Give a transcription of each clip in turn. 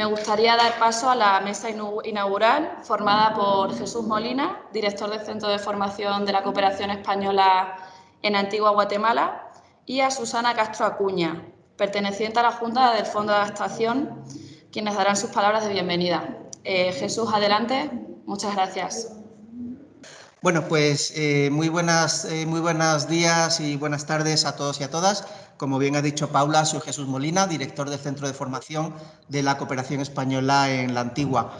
Me gustaría dar paso a la mesa inaugural formada por Jesús Molina, director del Centro de Formación de la Cooperación Española en Antigua Guatemala, y a Susana Castro Acuña, perteneciente a la Junta del Fondo de Adaptación, quienes darán sus palabras de bienvenida. Eh, Jesús, adelante. Muchas gracias. Bueno, pues eh, muy, buenas, eh, muy buenos días y buenas tardes a todos y a todas. Como bien ha dicho Paula, soy Jesús Molina, director del Centro de Formación de la Cooperación Española en la Antigua.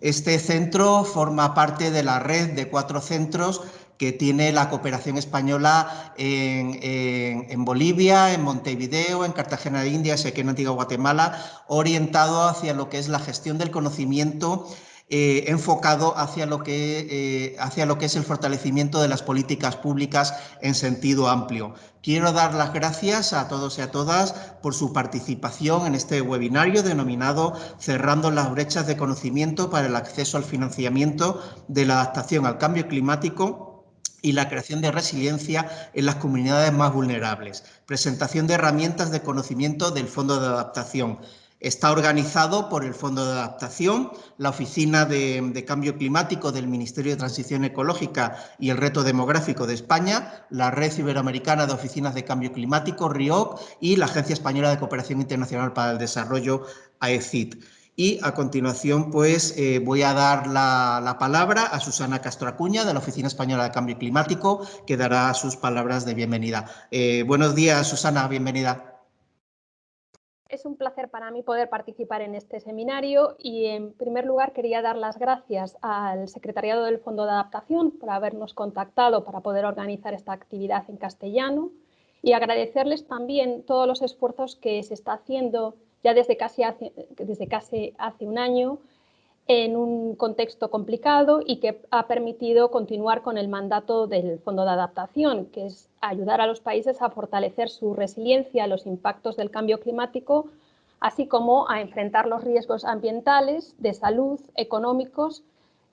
Este centro forma parte de la red de cuatro centros que tiene la cooperación española en, Bolivia, en Montevideo, en Cartagena de Indias y aquí en Antigua Guatemala, orientado hacia lo que es la gestión del conocimiento eh, enfocado hacia lo, que, eh, hacia lo que es el fortalecimiento de las políticas públicas en sentido amplio. Quiero dar las gracias a todos y a todas por su participación en este webinario denominado Cerrando las brechas de conocimiento para el acceso al financiamiento de la adaptación al cambio climático y la creación de resiliencia en las comunidades más vulnerables. Presentación de herramientas de conocimiento del Fondo de Adaptación. Está organizado por el Fondo de Adaptación, la Oficina de, Cambio Climático del Ministerio de Transición Ecológica y el Reto Demográfico de España, la Red Iberoamericana de Oficinas de Cambio Climático, RIOC, y la Agencia Española de Cooperación Internacional para el Desarrollo, AECID. Y a continuación, pues, eh, voy a dar la, palabra a Susana Castro Acuña, de la Oficina Española de Cambio Climático, que dará sus palabras de bienvenida. Eh, buenos días, Susana, bienvenida. Es un placer para mí poder participar en este seminario y en primer lugar quería dar las gracias al Secretariado del Fondo de Adaptación por habernos contactado para poder organizar esta actividad en castellano y agradecerles también todos los esfuerzos que se está haciendo ya desde casi desde casi hace un año en un contexto complicado y que ha permitido continuar con el mandato del Fondo de Adaptación, que es ayudar a los países a fortalecer su resiliencia a los impactos del cambio climático, así como a enfrentar los riesgos ambientales, de salud, económicos,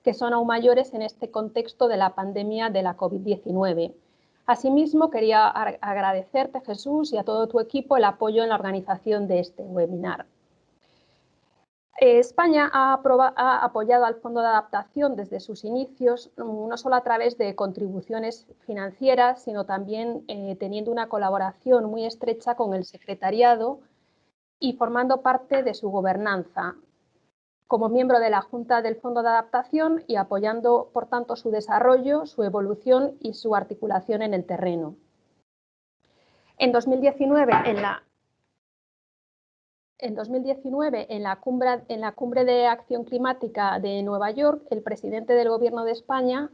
que son aún mayores en este contexto de la pandemia de la COVID-19. Asimismo, quería agradecerte, Jesús, y a todo tu equipo el apoyo en la organización de este webinar. Eh, España ha, apoyado al Fondo de Adaptación desde sus inicios, mm, no solo a través de contribuciones financieras, sino también eh, teniendo una colaboración muy estrecha con el Secretariado y formando parte de su gobernanza, como miembro de la Junta del Fondo de Adaptación y apoyando, por tanto, su desarrollo, su evolución y su articulación en el terreno. En 2019, en la en 2019, en la, cumbre, en la Cumbre de Acción Climática de Nueva York, el presidente del Gobierno de España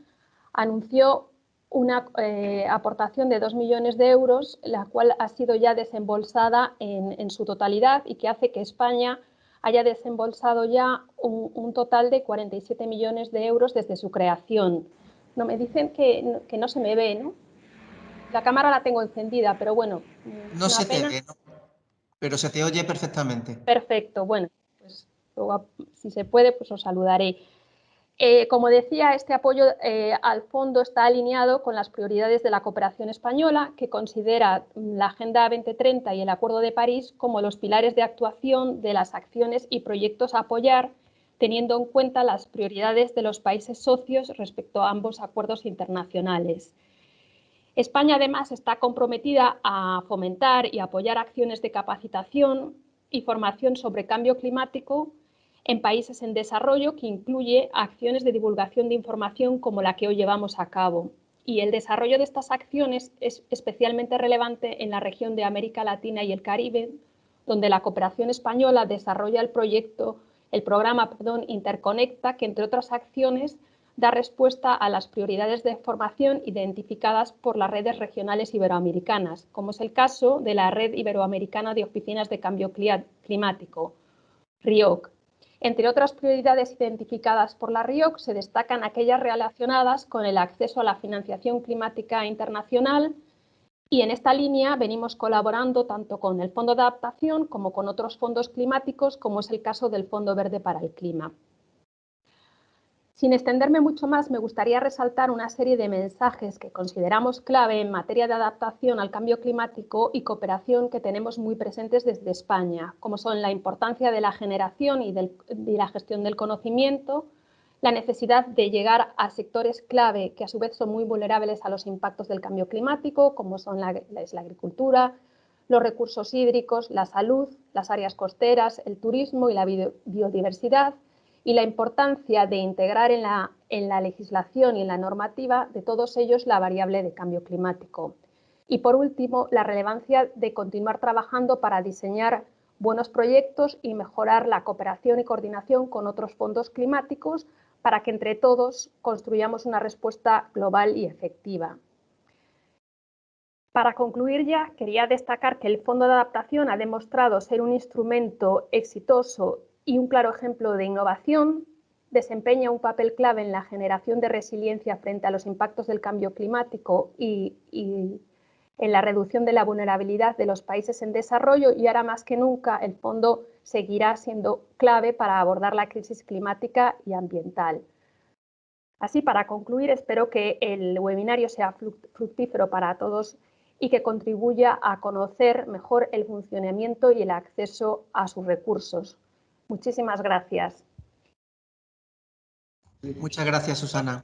anunció una eh, aportación de 2 millones de euros, la cual ha sido ya desembolsada en, su totalidad y que hace que España haya desembolsado ya un, total de 47 millones de euros desde su creación. No, me dicen que, no se me ve, ¿no? La cámara la tengo encendida, pero bueno. No se te ve, ¿no? Pero se te oye perfectamente. Perfecto, bueno, pues si se puede, pues os saludaré. Eh, como decía, este apoyo eh, al fondo está alineado con las prioridades de la cooperación española, que considera la Agenda 2030 y el Acuerdo de París como los pilares de actuación de las acciones y proyectos a apoyar, teniendo en cuenta las prioridades de los países socios respecto a ambos acuerdos internacionales. España además está comprometida a fomentar y apoyar acciones de capacitación y formación sobre cambio climático en países en desarrollo que incluye acciones de divulgación de información como la que hoy llevamos a cabo. Y el desarrollo de estas acciones es especialmente relevante en la región de América Latina y el Caribe, donde la cooperación española desarrolla el proyecto, el programa perdón, Interconecta, que entre otras acciones da respuesta a las prioridades de formación identificadas por las redes regionales iberoamericanas, como es el caso de la Red Iberoamericana de Oficinas de Cambio Climático, RIOC. Entre otras prioridades identificadas por la RIOC se destacan aquellas relacionadas con el acceso a la financiación climática internacional y en esta línea venimos colaborando tanto con el Fondo de Adaptación como con otros fondos climáticos, como es el caso del Fondo Verde para el Clima. Sin extenderme mucho más, me gustaría resaltar una serie de mensajes que consideramos clave en materia de adaptación al cambio climático y cooperación que tenemos muy presentes desde España, como son la importancia de la generación y, de la gestión del conocimiento, la necesidad de llegar a sectores clave que a su vez son muy vulnerables a los impactos del cambio climático, como son la, la agricultura, los recursos hídricos, la salud, las áreas costeras, el turismo y la biodiversidad, y la importancia de integrar en la, en la legislación y en la normativa de todos ellos la variable de cambio climático. Y por último, la relevancia de continuar trabajando para diseñar buenos proyectos y mejorar la cooperación y coordinación con otros fondos climáticos para que entre todos construyamos una respuesta global y efectiva. Para concluir ya, quería destacar que el Fondo de Adaptación ha demostrado ser un instrumento exitoso y un claro ejemplo de innovación, desempeña un papel clave en la generación de resiliencia frente a los impactos del cambio climático y, en la reducción de la vulnerabilidad de los países en desarrollo y ahora más que nunca el fondo seguirá siendo clave para abordar la crisis climática y ambiental. Así, para concluir, espero que el webinario sea fructífero para todos y que contribuya a conocer mejor el funcionamiento y el acceso a sus recursos. Muchísimas gracias. Muchas gracias, Susana.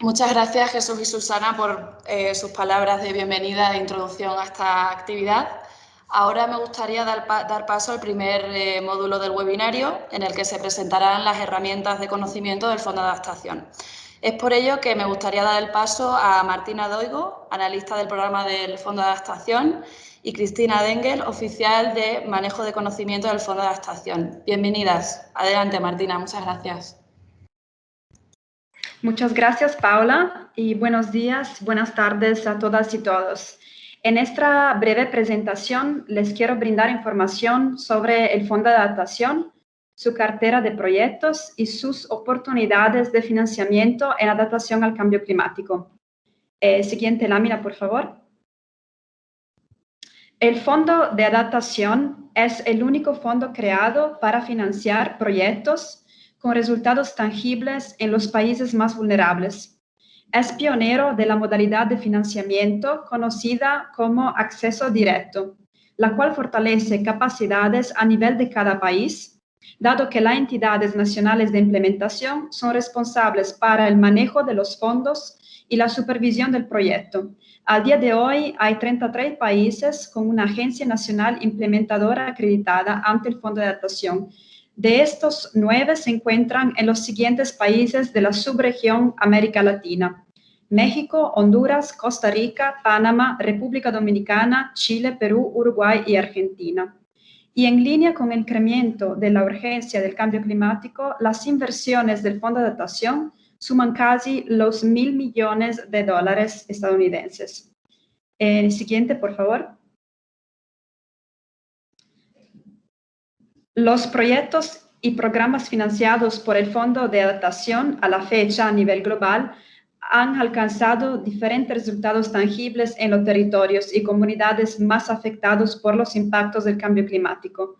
Muchas gracias, Jesús y Susana, por eh, sus palabras de bienvenida e introducción a esta actividad. Ahora me gustaría dar, paso al primer eh, módulo del webinario, en el que se presentarán las herramientas de conocimiento del Fondo de Adaptación. Es por ello que me gustaría dar el paso a Martina Doigo, analista del programa del Fondo de Adaptación, y Cristina Dengel, oficial de manejo de conocimiento del Fondo de Adaptación. Bienvenidas. Adelante, Martina. Muchas gracias. Muchas gracias, Paula, y buenos días, buenas tardes a todas y todos. En esta breve presentación les quiero brindar información sobre el Fondo de Adaptación, su cartera de proyectos y sus oportunidades de financiamiento en adaptación al cambio climático. Eh, siguiente lámina, por favor. El Fondo de Adaptación es el único fondo creado para financiar proyectos con resultados tangibles en los países más vulnerables. Es pionero de la modalidad de financiamiento conocida como acceso directo, la cual fortalece capacidades a nivel de cada país, dado que las entidades nacionales de implementación son responsables para el manejo de los fondos y la supervisión del proyecto, al día de hoy hay 33 países con una agencia nacional implementadora acreditada ante el Fondo de Adaptación. De estos, nueve se encuentran en los siguientes países de la subregión América Latina. México, Honduras, Costa Rica, Panamá, República Dominicana, Chile, Perú, Uruguay y Argentina. Y en línea con el incremento de la urgencia del cambio climático, las inversiones del Fondo de Adaptación suman casi los mil millones de dólares estadounidenses. El siguiente, por favor. Los proyectos y programas financiados por el Fondo de Adaptación a la fecha a nivel global han alcanzado diferentes resultados tangibles en los territorios y comunidades más afectados por los impactos del cambio climático.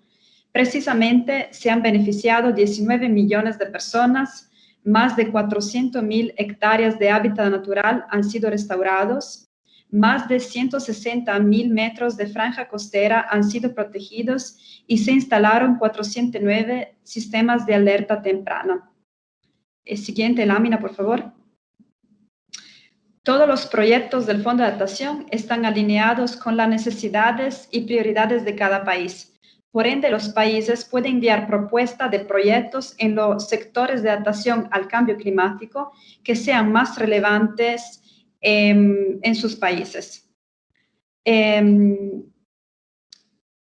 Precisamente se han beneficiado 19 millones de personas, más de 400.000 hectáreas de hábitat natural han sido restaurados, más de 160.000 metros de franja costera han sido protegidos y se instalaron 409 sistemas de alerta temprana. El siguiente lámina, por favor. Todos los proyectos del Fondo de Adaptación están alineados con las necesidades y prioridades de cada país por ende, los países pueden enviar propuestas de proyectos en los sectores de adaptación al cambio climático que sean más relevantes em, en sus países. Em,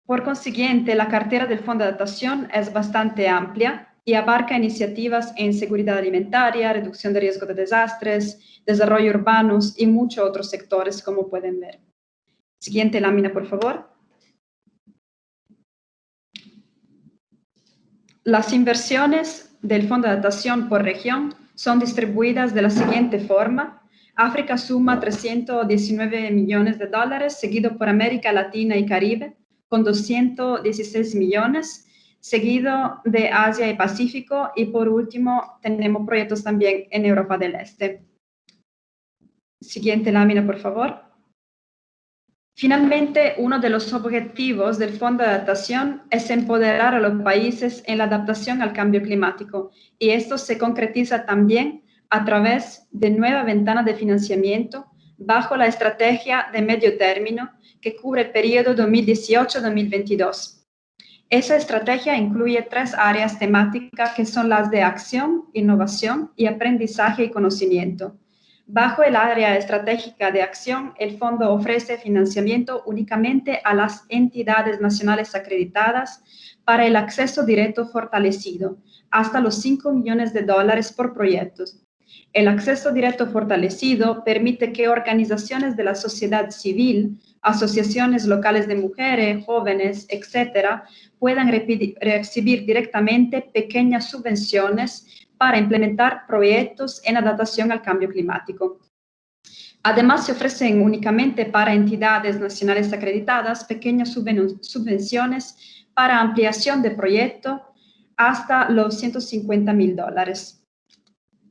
por consiguiente, la cartera del Fondo de Adaptación es bastante amplia y abarca iniciativas en seguridad alimentaria, reducción de riesgo de desastres, desarrollo urbanos y muchos otros sectores, como pueden ver. Siguiente lámina, por favor. Las inversiones del Fondo de Adaptación por región son distribuidas de la siguiente forma. África suma 319 millones de dólares, seguido por América Latina y Caribe, con 216 millones, seguido de Asia y Pacífico y por último tenemos proyectos también en Europa del Este. Siguiente lámina, por favor. Finalmente, uno de los objetivos del Fondo de Adaptación es empoderar a los países en la adaptación al cambio climático y esto se concretiza también a través de nueva ventana de financiamiento bajo la estrategia de medio término que cubre el periodo 2018-2022. Esa estrategia incluye tres áreas temáticas que son las de acción, innovación y aprendizaje y conocimiento. Bajo el área estratégica de acción, el fondo ofrece financiamiento únicamente a las entidades nacionales acreditadas para el acceso directo fortalecido, hasta los 5 millones de dólares por proyecto. El acceso directo fortalecido permite que organizaciones de la sociedad civil, asociaciones locales de mujeres, jóvenes, etcétera, puedan recibir directamente pequeñas subvenciones para implementar proyectos en adaptación al cambio climático. Además, se ofrecen únicamente para entidades nacionales acreditadas pequeñas subvenciones para ampliación de proyecto hasta los 150 mil dólares.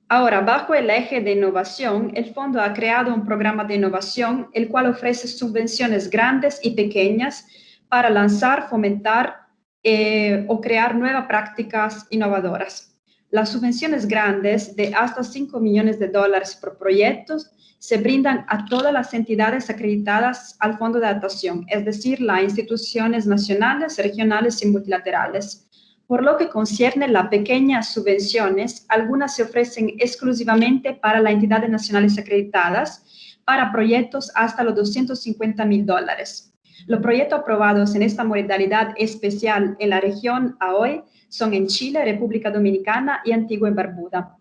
Ahora, bajo el eje de innovación, el fondo ha creado un programa de innovación, el cual ofrece subvenciones grandes y pequeñas para lanzar, fomentar eh, o crear nuevas prácticas innovadoras. Las subvenciones grandes de hasta 5 millones de dólares por proyecto se brindan a todas las entidades acreditadas al Fondo de Adaptación, es decir, las instituciones nacionales, regionales y multilaterales. Por lo que concierne las pequeñas subvenciones, algunas se ofrecen exclusivamente para las entidades nacionales acreditadas para proyectos hasta los 250 mil dólares. Los proyectos aprobados en esta modalidad especial en la región a hoy son en Chile, República Dominicana y Antigua y Barbuda.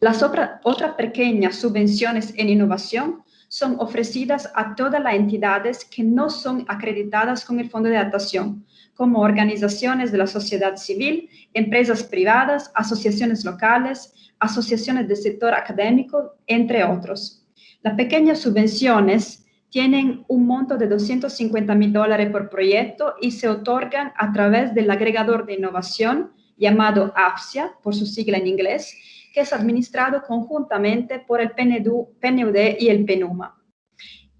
Las otras pequeñas subvenciones en innovación son ofrecidas a todas las entidades que no son acreditadas con el Fondo de Adaptación, como organizaciones de la sociedad civil, empresas privadas, asociaciones locales, asociaciones del sector académico, entre otros. Las pequeñas subvenciones tienen un monto de 250 mil dólares por proyecto y se otorgan a través del agregador de innovación llamado APSIA, por su sigla en inglés, que es administrado conjuntamente por el PNUD y el PENUMA.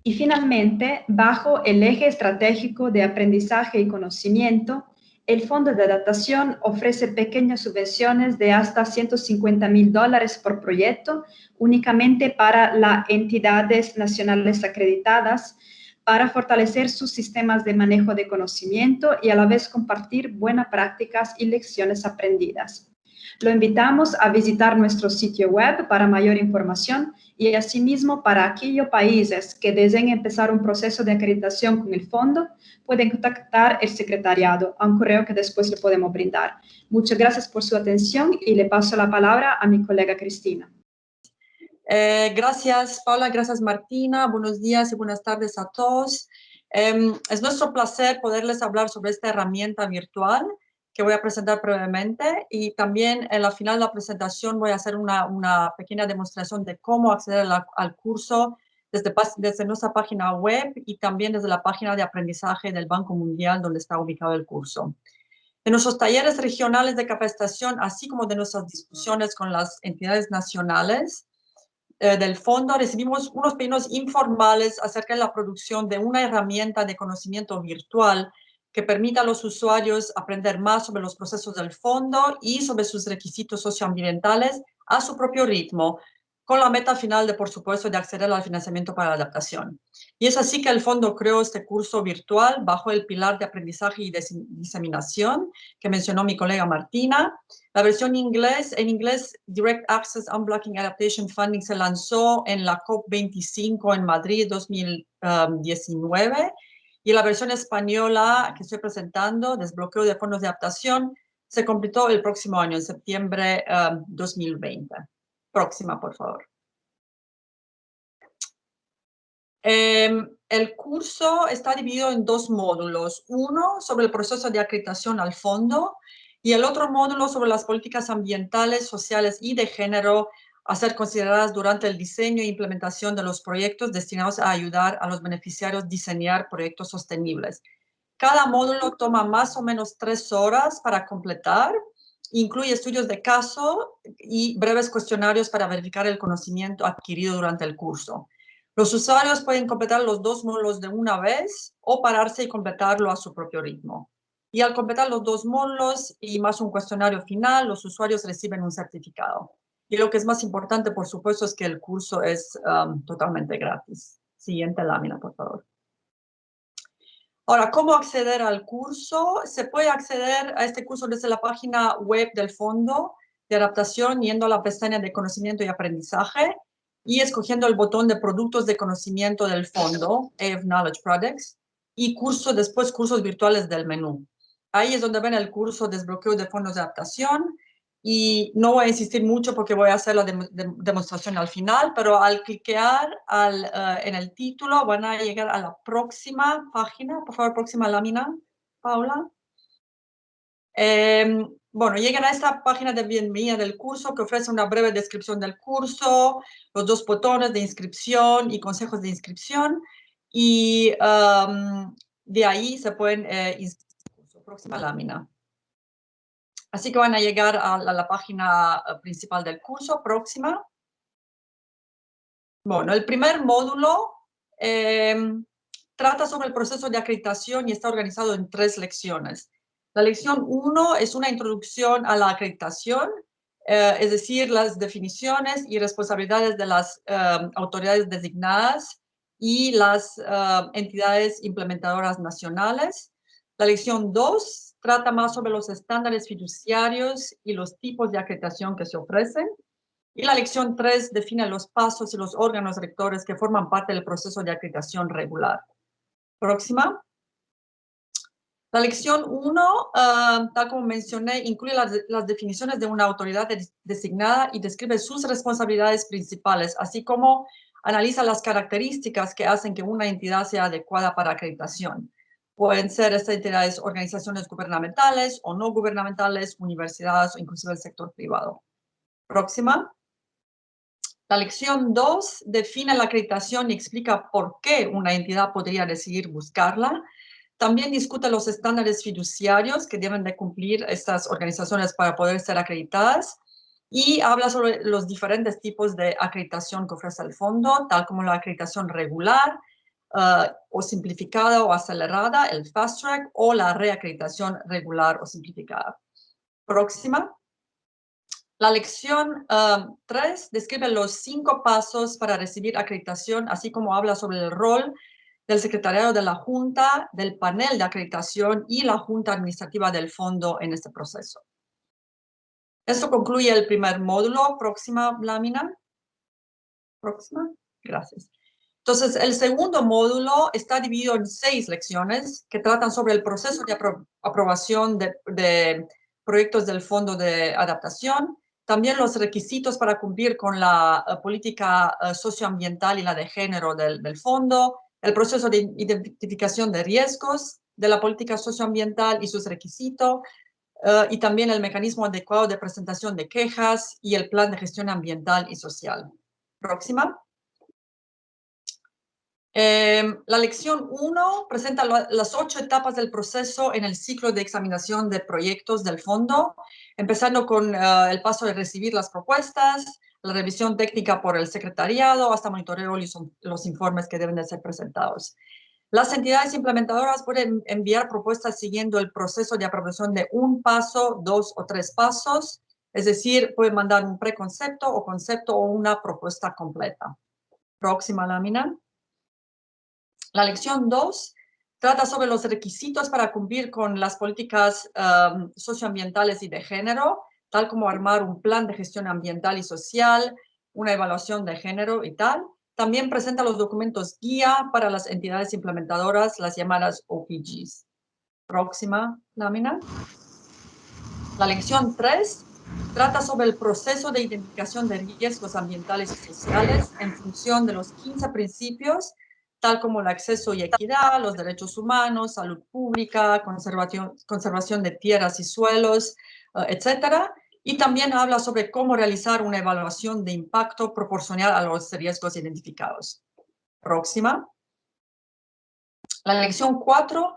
Y finalmente, bajo el eje estratégico de aprendizaje y conocimiento, el Fondo de Adaptación ofrece pequeñas subvenciones de hasta 150 mil dólares por proyecto, únicamente para las entidades nacionales acreditadas, para fortalecer sus sistemas de manejo de conocimiento y a la vez compartir buenas prácticas y lecciones aprendidas. Lo invitamos a visitar nuestro sitio web para mayor información y asimismo para aquellos países que deseen empezar un proceso de acreditación con el fondo, pueden contactar el secretariado a un correo que después le podemos brindar. Muchas gracias por su atención y le paso la palabra a mi colega Cristina. Eh, gracias Paula, gracias Martina, buenos días y buenas tardes a todos. Em, es nuestro placer poderles hablar sobre esta herramienta virtual que voy a presentar brevemente y también en la final de la presentación voy a hacer una, una pequeña demostración de cómo acceder al curso desde, desde nuestra página web y también desde la página de aprendizaje del Banco Mundial donde está ubicado el curso. En nuestros talleres regionales de capacitación, así como de nuestras discusiones con las entidades nacionales eh, del fondo, recibimos unos pedidos informales acerca de la producción de una herramienta de conocimiento virtual que permita a los usuarios aprender más sobre los procesos del fondo y sobre sus requisitos socioambientales a su propio ritmo, con la meta final de, por supuesto, de acceder al financiamiento para la adaptación. Y es así que el fondo creó este curso virtual bajo el pilar de aprendizaje y diseminación que mencionó mi colega Martina. La versión inglés, en inglés, Direct Access Unblocking Adaptation Funding se lanzó en la COP25 en Madrid 2019 y la versión española que estoy presentando, desbloqueo de fondos de adaptación, se completó el próximo año, en septiembre de um, 2020. Próxima, por favor. Em, el curso está dividido en dos módulos. Uno sobre el proceso de acreditación al fondo y el otro módulo sobre las políticas ambientales, sociales y de género a ser consideradas durante el diseño e implementación de los proyectos destinados a ayudar a los beneficiarios a diseñar proyectos sostenibles. Cada módulo toma más o menos tres horas para completar. Incluye estudios de caso y breves cuestionarios para verificar el conocimiento adquirido durante el curso. Los usuarios pueden completar los dos módulos de una vez o pararse y completarlo a su propio ritmo. Y al completar los dos módulos y más un cuestionario final, los usuarios reciben un certificado. Y lo que es más importante, por supuesto, es que el curso es um, totalmente gratis. Siguiente lámina, por favor. Ahora, ¿cómo acceder al curso? Se puede acceder a este curso desde la página web del Fondo de Adaptación, yendo a la pestaña de Conocimiento y Aprendizaje y escogiendo el botón de Productos de Conocimiento del Fondo, AF Knowledge Products, y curso, después cursos virtuales del menú. Ahí es donde ven el curso Desbloqueo de Fondos de Adaptación, y no voy a insistir mucho porque voy a hacer la demostración al final, pero al cliquear al, eh, en el título van a llegar a la próxima página, por favor, próxima lámina, Paula. Em, bueno, llegan a esta página de bienvenida del curso que ofrece una breve descripción del curso, los dos botones de inscripción y consejos de inscripción, y em, de ahí se pueden eh, inscribir. Próxima lámina. Así que van a llegar a la, página eh, principal del curso, próxima. Bueno, el primer módulo em, trata sobre el proceso de acreditación y está organizado en tres lecciones. La lección 1 es una introducción a la acreditación, eh, es decir, las definiciones y responsabilidades de las em, autoridades designadas y las em, entidades implementadoras nacionales. La lección 2 trata más sobre los estándares fiduciarios y los tipos de acreditación que se ofrecen. Y la lección 3 define los pasos y los órganos rectores que forman parte del proceso de acreditación regular. Próxima. La lección 1, ah, tal como mencioné, incluye las, definiciones de una autoridad designada y describe sus responsabilidades principales, así como analiza las características que hacen que una entidad sea adecuada para acreditación. Pueden ser estas entidades organizaciones gubernamentales o no gubernamentales, universidades o inclusive el sector privado. Próxima. La lección 2 define la acreditación y explica por qué una entidad podría decidir buscarla. También discute los estándares fiduciarios que deben de cumplir estas organizaciones para poder ser acreditadas y habla sobre los diferentes tipos de acreditación que ofrece el fondo, tal como la acreditación regular, Uh, o simplificada o acelerada, el fast track, o la reacreditación regular o simplificada. Próxima. La lección 3 um, describe los cinco pasos para recibir acreditación, así como habla sobre el rol del secretariado de la Junta, del panel de acreditación y la Junta Administrativa del Fondo en este proceso. Esto concluye el primer módulo. Próxima lámina. Próxima. Gracias. Entonces, el segundo módulo está dividido en seis lecciones que tratan sobre el proceso de aprobación de, proyectos del Fondo de Adaptación, también los requisitos para cumplir con la eh, política eh, socioambiental y la de género del, fondo, el proceso de identificación de riesgos de la política socioambiental y sus requisitos, eh, y también el mecanismo adecuado de presentación de quejas y el plan de gestión ambiental y social. Próxima. Em, la lección 1 presenta las ocho etapas del proceso en el ciclo de examinación de proyectos del fondo, empezando con eh, el paso de recibir las propuestas, la revisión técnica por el secretariado, hasta monitoreo y los informes que deben de ser presentados. Las entidades implementadoras pueden enviar propuestas siguiendo el proceso de aprobación de un paso, dos o tres pasos, es decir, pueden mandar un preconcepto o concepto o una propuesta completa. Próxima lámina. La lección 2 trata sobre los requisitos para cumplir con las políticas um, socioambientales y de género, tal como armar un plan de gestión ambiental y social, una evaluación de género y tal. También presenta los documentos guía para las entidades implementadoras, las llamadas OPGs. Próxima lámina. La lección 3 trata sobre el proceso de identificación de riesgos ambientales y sociales en función de los 15 principios tal como el acceso y equidad, los derechos humanos, salud pública, conservación, conservación de tierras y suelos, uh, etcétera. Y también habla sobre cómo realizar una evaluación de impacto proporcional a los riesgos identificados. Próxima. La lección 4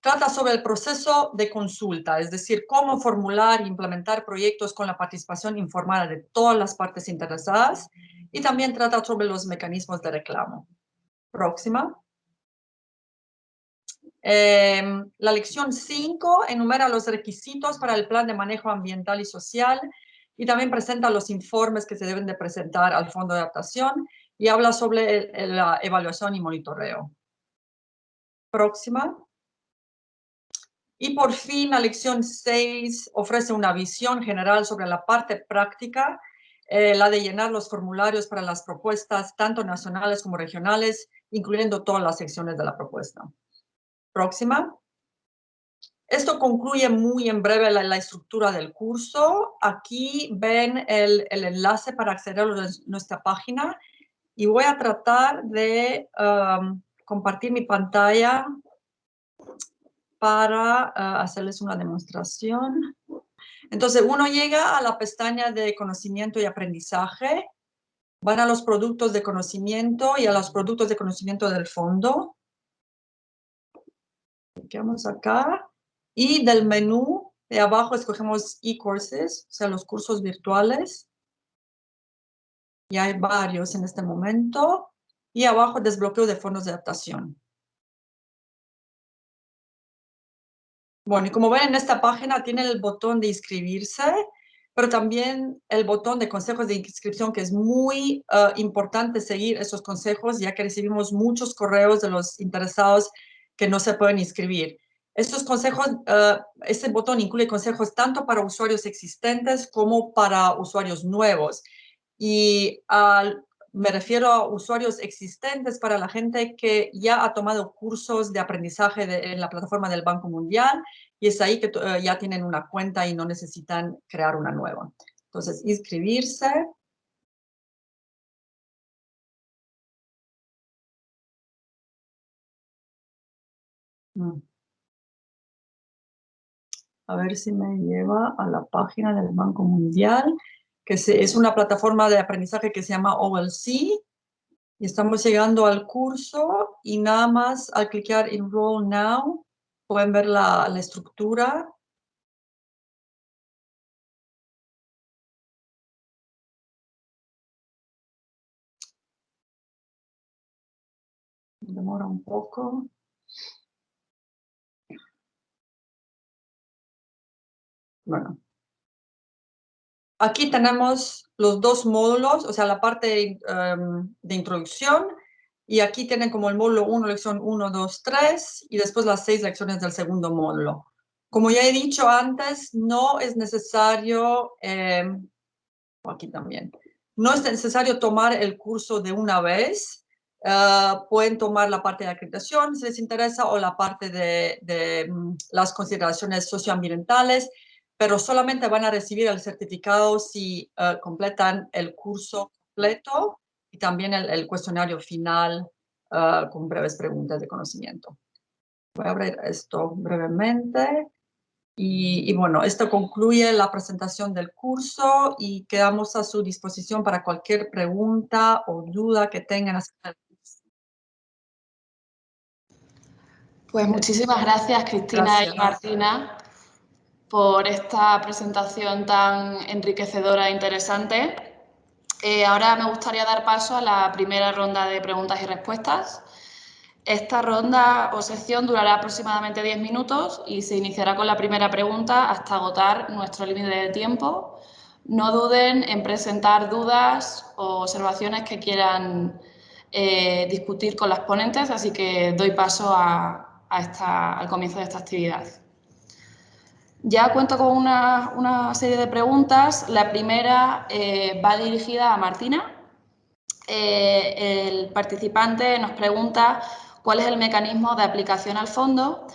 trata sobre el proceso de consulta, es decir, cómo formular e implementar proyectos con la participación informada de todas las partes interesadas y también trata sobre los mecanismos de reclamo. Próxima. Em, la lección 5 enumera los requisitos para el plan de manejo ambiental y social y también presenta los informes que se deben de presentar al Fondo de Adaptación y habla sobre la evaluación y monitoreo. Próxima. Y por fin, la lección 6 ofrece una visión general sobre la parte práctica, eh, la de llenar los formularios para las propuestas, tanto nacionales como regionales, incluyendo todas las secciones de la propuesta. Próxima. Esto concluye muy en breve la, estructura del curso. Aquí ven el, enlace para acceder a nuestra página y voy a tratar de um, compartir mi pantalla para uh, hacerles una demostración. Entonces, uno llega a la pestaña de conocimiento y aprendizaje, van a los productos de conocimiento y a los productos de conocimiento del fondo. Clicamos acá y del menú de abajo escogemos e-courses, o sea, los cursos virtuales. Y hay varios en este momento. Y abajo desbloqueo de fondos de adaptación. Bueno, y como ven en esta página tiene el botón de inscribirse, pero también el botón de consejos de inscripción, que es muy eh, importante seguir esos consejos, ya que recibimos muchos correos de los interesados que no se pueden inscribir. Estos consejos, uh, este botón incluye consejos tanto para usuarios existentes como para usuarios nuevos. Y me refiero a usuarios existentes para la gente que ya ha tomado cursos de aprendizaje en la plataforma del Banco Mundial y es ahí que eh, ya tienen una cuenta y no necesitan crear una nueva. Entonces, inscribirse. Mm. A ver si me lleva a la página del Banco Mundial, que es una plataforma de aprendizaje que se llama OLC. Y estamos llegando al curso y nada más al clicar Enroll Now, pueden ver la, la estructura. Demora un poco. Bueno. Aquí tenemos los dos módulos, o sea, la parte em, de introducción, y aquí tienen como el módulo 1, lección 1, 2, 3, y después las seis lecciones del segundo módulo. Como ya he dicho antes, no es necesario, em, aquí también, no es necesario tomar el curso de una vez, eh, pueden tomar la parte de acreditación si les interesa o la parte de, mm, las consideraciones socioambientales pero solamente van a recibir el certificado si eh, completan el curso completo y también el, cuestionario final eh, con breves preguntas de conocimiento. Voy a abrir esto brevemente. Y, bueno, esto concluye la presentación del curso y quedamos a su disposición para cualquier pregunta o duda que tengan Pues muchísimas gracias, Cristina y Martina por esta presentación tan enriquecedora e interesante. Eh, ahora me gustaría dar paso a la primera ronda de preguntas y respuestas. Esta ronda o sección durará aproximadamente 10 minutos y se iniciará con la primera pregunta hasta agotar nuestro límite de tiempo. No duden en presentar dudas o observaciones que quieran eh, discutir con las ponentes, así que doy paso al comienzo de esta actividad. Ya cuento con una, serie de preguntas. La primera eh, va dirigida a Martina. Eh, el participante nos pregunta cuál es el mecanismo de aplicación al fondo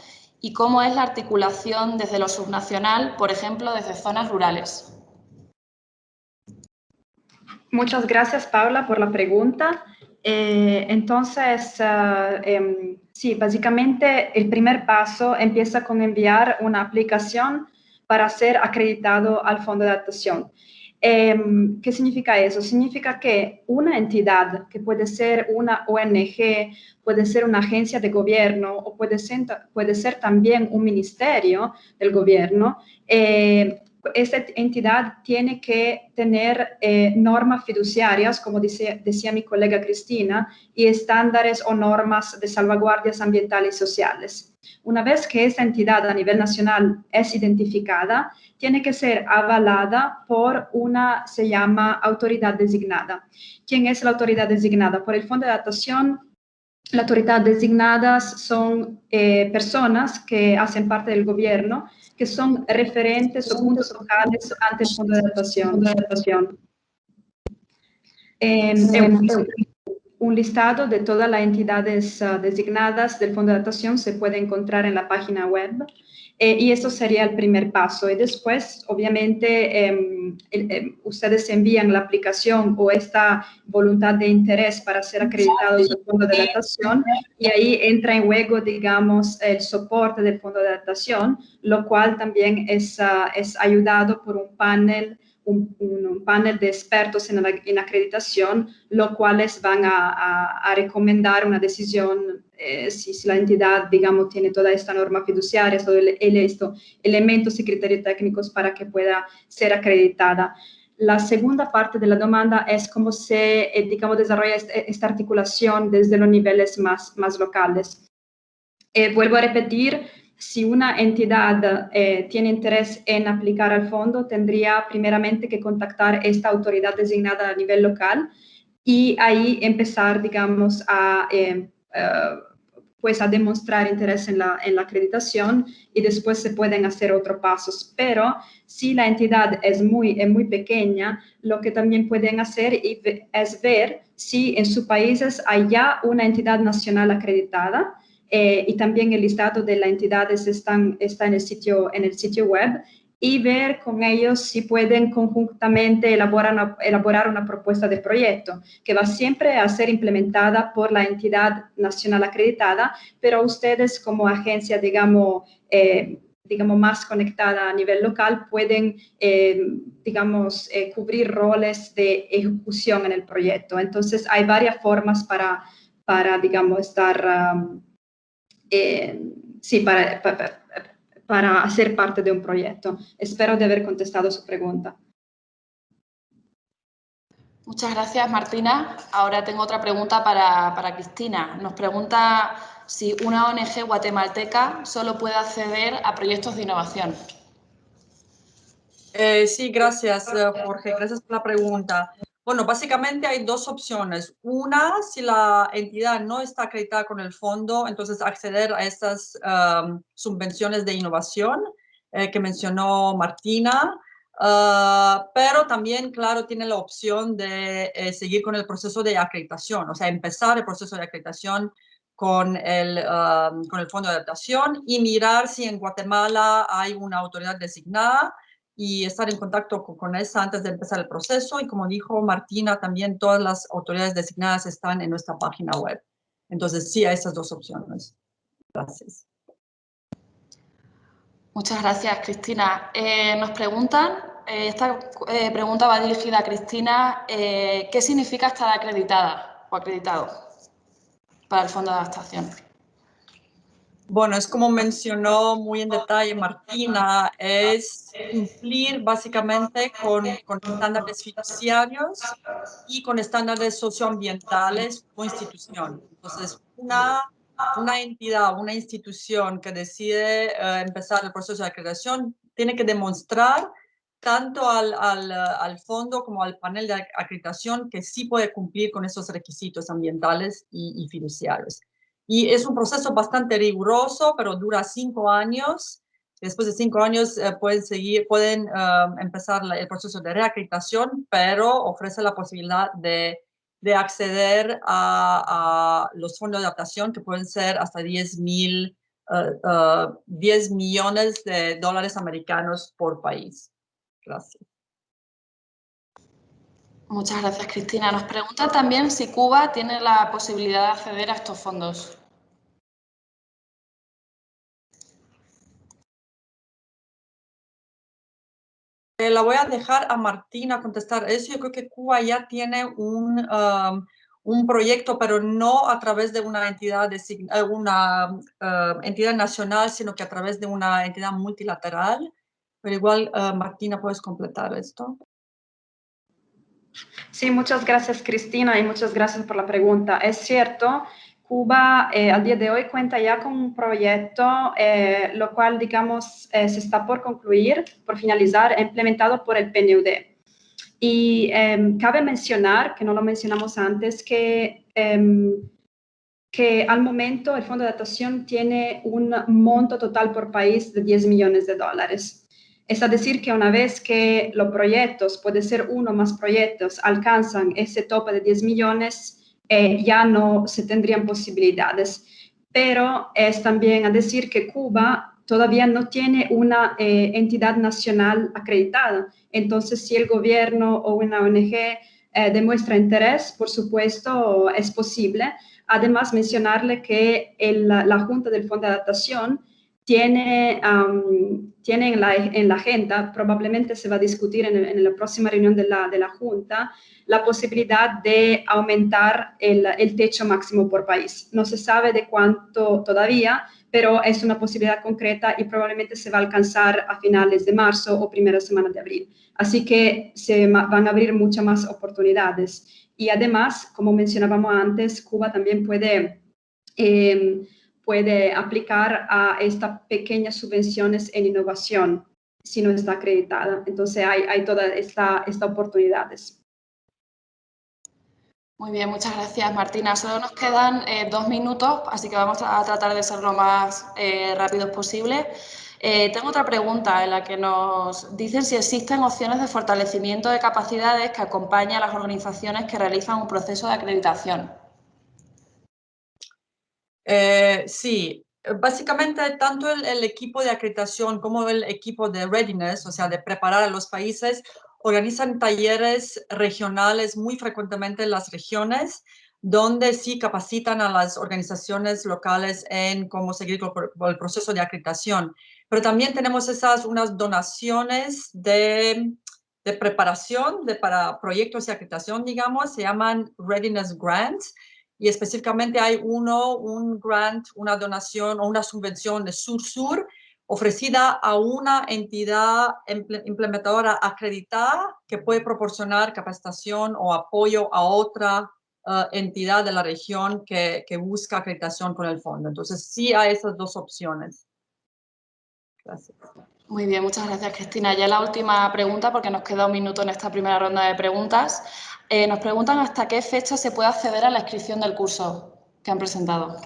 y cómo es la articulación desde lo subnacional, por ejemplo, desde zonas rurales. Muchas gracias, Paula, por la pregunta. Eh, entonces, em, Sí, básicamente el primer paso empieza con enviar una aplicación para ser acreditado al fondo de adaptación. Em, ¿Qué significa eso? Significa que una entidad, que puede ser una ONG, puede ser una agencia de gobierno o puede ser, puede ser también un ministerio del gobierno, eh, esta entidad tiene que tener eh, normas fiduciarias, como decía, decía mi colega Cristina, y estándares o normas de salvaguardias ambientales y sociales. Una vez que esta entidad a nivel nacional es identificada, tiene que ser avalada por una, se llama autoridad designada. ¿Quién es la autoridad designada? Por el Fondo de Adaptación, la autoridad designadas son eh, personas que hacen parte del gobierno que son referentes o puntos locales ante el Fondo de Adaptación. un listado de todas las entidades ah, designadas del Fondo de Adaptación se puede encontrar en la página web eh, y eso sería el primer paso. Y después, obviamente, em, em, ustedes envían la aplicación o esta voluntad de interés para ser acreditados el Fondo de Adaptación y ahí entra en juego, digamos, el soporte del Fondo de Adaptación, lo cual también es, ah, es ayudado por un panel un, panel de expertos en, en, acreditación, los cuales van a, a, recomendar una decisión eh, si, si, la entidad, digamos, tiene toda esta norma fiduciaria, todos el, esto, elementos y criterios técnicos para que pueda ser acreditada. La segunda parte de la demanda es cómo se, eh, digamos, desarrolla esta, articulación desde los niveles más, más locales. Eh, vuelvo a repetir, si una entidad eh, tiene interés en aplicar al fondo, tendría primeramente que contactar esta autoridad designada a nivel local y ahí empezar, digamos, a, eh, eh, pues a demostrar interés en la, en la acreditación y después se pueden hacer otros pasos. Pero si la entidad es muy, es muy pequeña, lo que también pueden hacer es ver si en sus países hay ya una entidad nacional acreditada eh, y también el listado de las entidades están, está en el, sitio, en el sitio web y ver con ellos si pueden conjuntamente elaborar una, elaborar una propuesta de proyecto que va siempre a ser implementada por la entidad nacional acreditada, pero ustedes como agencia, digamos, eh, digamos, más conectada a nivel local, pueden, eh, digamos, cubrir roles de ejecución en el proyecto. Entonces, hay varias formas para, para digamos, estar... Um, eh, sí, para, para, para, hacer parte de un proyecto. Espero de haber contestado su pregunta. Muchas gracias, Martina. Ahora tengo otra pregunta para, para Cristina. Nos pregunta si una ONG guatemalteca solo puede acceder a proyectos de innovación. Eh, sí, gracias, eh, Jorge. Gracias por la pregunta. Bueno, básicamente hay dos opciones. Una, si la entidad no está acreditada con el fondo, entonces acceder a estas subvenciones de innovación eh, que mencionó Martina, ah, pero también, claro, tiene la opción de eh, seguir con el proceso de acreditación, o sea, empezar el proceso de acreditación con el, con el fondo de adaptación y mirar si en Guatemala hay una autoridad designada y estar en contacto con, esa antes de empezar el proceso. Y como dijo Martina, también todas las autoridades designadas están en nuestra página web. Entonces, sí, hay esas dos opciones. Gracias. Muchas gracias, Cristina. Eh, nos preguntan, eh, esta eh, pregunta va dirigida a Cristina, ¿qué significa estar acreditada o acreditado para el Fondo de Adaptación? Bueno, es como mencionó muy en detalle Martina, es cumplir básicamente con, con estándares fiduciarios y con estándares socioambientales o institución. Entonces, una, una entidad, una institución que decide eh, empezar el proceso de acreditación tiene que demostrar tanto al, al, al, fondo como al panel de acreditación que sí puede cumplir con esos requisitos ambientales y, y fiduciarios. Y es un proceso bastante riguroso, pero dura cinco años. Después de cinco años eh, pueden, seguir, pueden eh, empezar el proceso de reacreditación, pero ofrece la posibilidad de, de acceder a, los fondos de adaptación que pueden ser hasta 10 mil, 10 eh, millones de dólares americanos por país. Gracias. Muchas gracias, Cristina. Nos pregunta también si Cuba tiene la posibilidad de acceder a estos fondos. que la voy a dejar a Martina contestar eso. Yo creo que Cuba ya tiene un, um, un proyecto, pero no a través de una entidad, de, eh, una uh, entidad nacional, sino que a través de una entidad multilateral. Pero igual, uh, Martina, puedes completar esto. Sí, muchas gracias Cristina y muchas gracias por la pregunta. Es cierto, Cuba eh, al día de hoy cuenta ya con un proyecto, eh, lo cual, digamos, eh, se está por concluir, por finalizar, implementado por el PNUD. Y em, cabe mencionar, que no lo mencionamos antes, que, em, que al momento el Fondo de Adaptación tiene un monto total por país de 10 millones de dólares. Es decir, que una vez que los proyectos, puede ser uno más proyectos, alcanzan ese tope de 10 millones, eh, ya no se tendrían posibilidades. Pero es también a decir que Cuba todavía no tiene una eh, entidad nacional acreditada. Entonces, si el gobierno o una ONG eh, demuestra interés, por supuesto, es posible. Además, mencionarle que la Junta del Fondo de Adaptación tiene, tiene en, la, en, la, agenda, probablemente se va a discutir en, la próxima reunión de la, de la, Junta, la posibilidad de aumentar el, el, techo máximo por país. No se sabe de cuánto todavía, pero es una posibilidad concreta y probablemente se va a alcanzar a finales de marzo o primera semana de abril. Así que se van a abrir muchas más oportunidades. Y además, como mencionábamos antes, Cuba también puede... Eh, puede aplicar a estas pequeñas subvenciones en innovación si no está acreditada. Entonces hay, todas estas esta oportunidades. Muy bien, muchas gracias Martina. Solo nos quedan eh, dos minutos, así que vamos a tratar de ser lo más eh, rápidos posible. Eh, tengo otra pregunta en la que nos dicen si existen opciones de fortalecimiento de capacidades que acompañan a las organizaciones que realizan un proceso de acreditación. Eh, sí, básicamente tanto el, equipo de acreditación como el equipo de readiness, o sea, de preparar a los países, organizan talleres regionales muy frecuentemente en las regiones, donde sí capacitan a las organizaciones locales en cómo seguir el proceso de acreditación. Pero también tenemos esas unas donaciones de, preparación para proyectos de acreditación, digamos, se llaman Readiness Grants, y específicamente hay uno, un grant, una donación o una subvención de Sur-Sur ofrecida a una entidad implementadora acreditada que puede proporcionar capacitación o apoyo a otra uh, entidad de la región que, que, busca acreditación con el fondo. Entonces, sí hay esas dos opciones. Gracias. Muy bien, muchas gracias, Cristina. Ya la última pregunta, porque nos queda un minuto en esta primera ronda de preguntas. Eh, nos preguntan hasta qué fecha se puede acceder a la inscripción del curso que han presentado.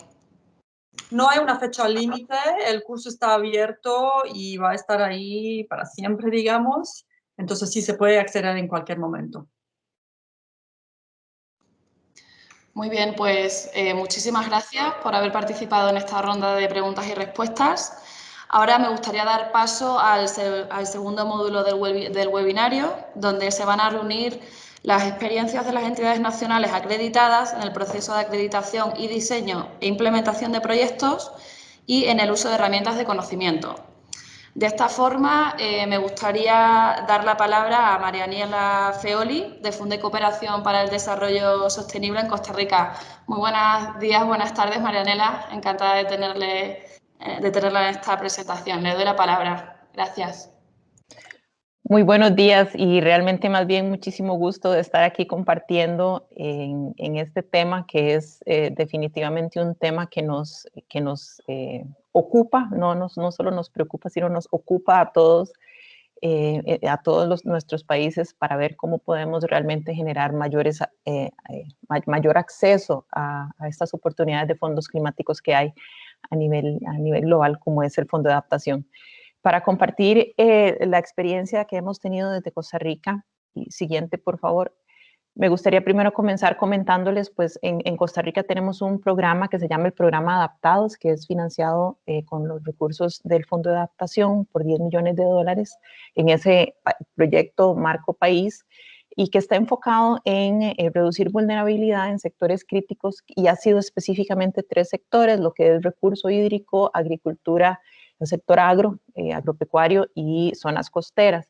No hay una fecha límite, el curso está abierto y va a estar ahí para siempre, digamos. Entonces sí se puede acceder en cualquier momento. Muy bien, pues eh, muchísimas gracias por haber participado en esta ronda de preguntas y respuestas. Ahora me gustaría dar paso al, segundo módulo del, del webinario, donde se van a reunir las experiencias de las entidades nacionales acreditadas en el proceso de acreditación y diseño e implementación de proyectos y en el uso de herramientas de conocimiento. De esta forma, eh, me gustaría dar la palabra a Marianiela Feoli, de Funde Cooperación para el Desarrollo Sostenible en Costa Rica. Muy buenos días, buenas tardes, Marianela. Encantada de, tenerle, eh, de tenerla en esta presentación. Le doy la palabra. Gracias. Muy buenos días y realmente más bien muchísimo gusto de estar aquí compartiendo en, este tema que es eh, definitivamente un tema que nos, que nos eh, ocupa, no, nos, no solo nos preocupa, sino nos ocupa a todos, eh, a todos los, nuestros países para ver cómo podemos realmente generar mayores, mayor acceso a, a, estas oportunidades de fondos climáticos que hay a nivel, a nivel global como es el Fondo de Adaptación para compartir eh, la experiencia que hemos tenido desde Costa Rica. Y siguiente, por favor. Me gustaría primero comenzar comentándoles, pues en, Costa Rica tenemos un programa que se llama el Programa Adaptados, que es financiado eh, con los recursos del Fondo de Adaptación por 10 millones de dólares en ese proyecto Marco País y que está enfocado en eh, reducir vulnerabilidad en sectores críticos y ha sido específicamente tres sectores, lo que es recurso hídrico, agricultura el sector agro, eh, agropecuario y zonas costeras.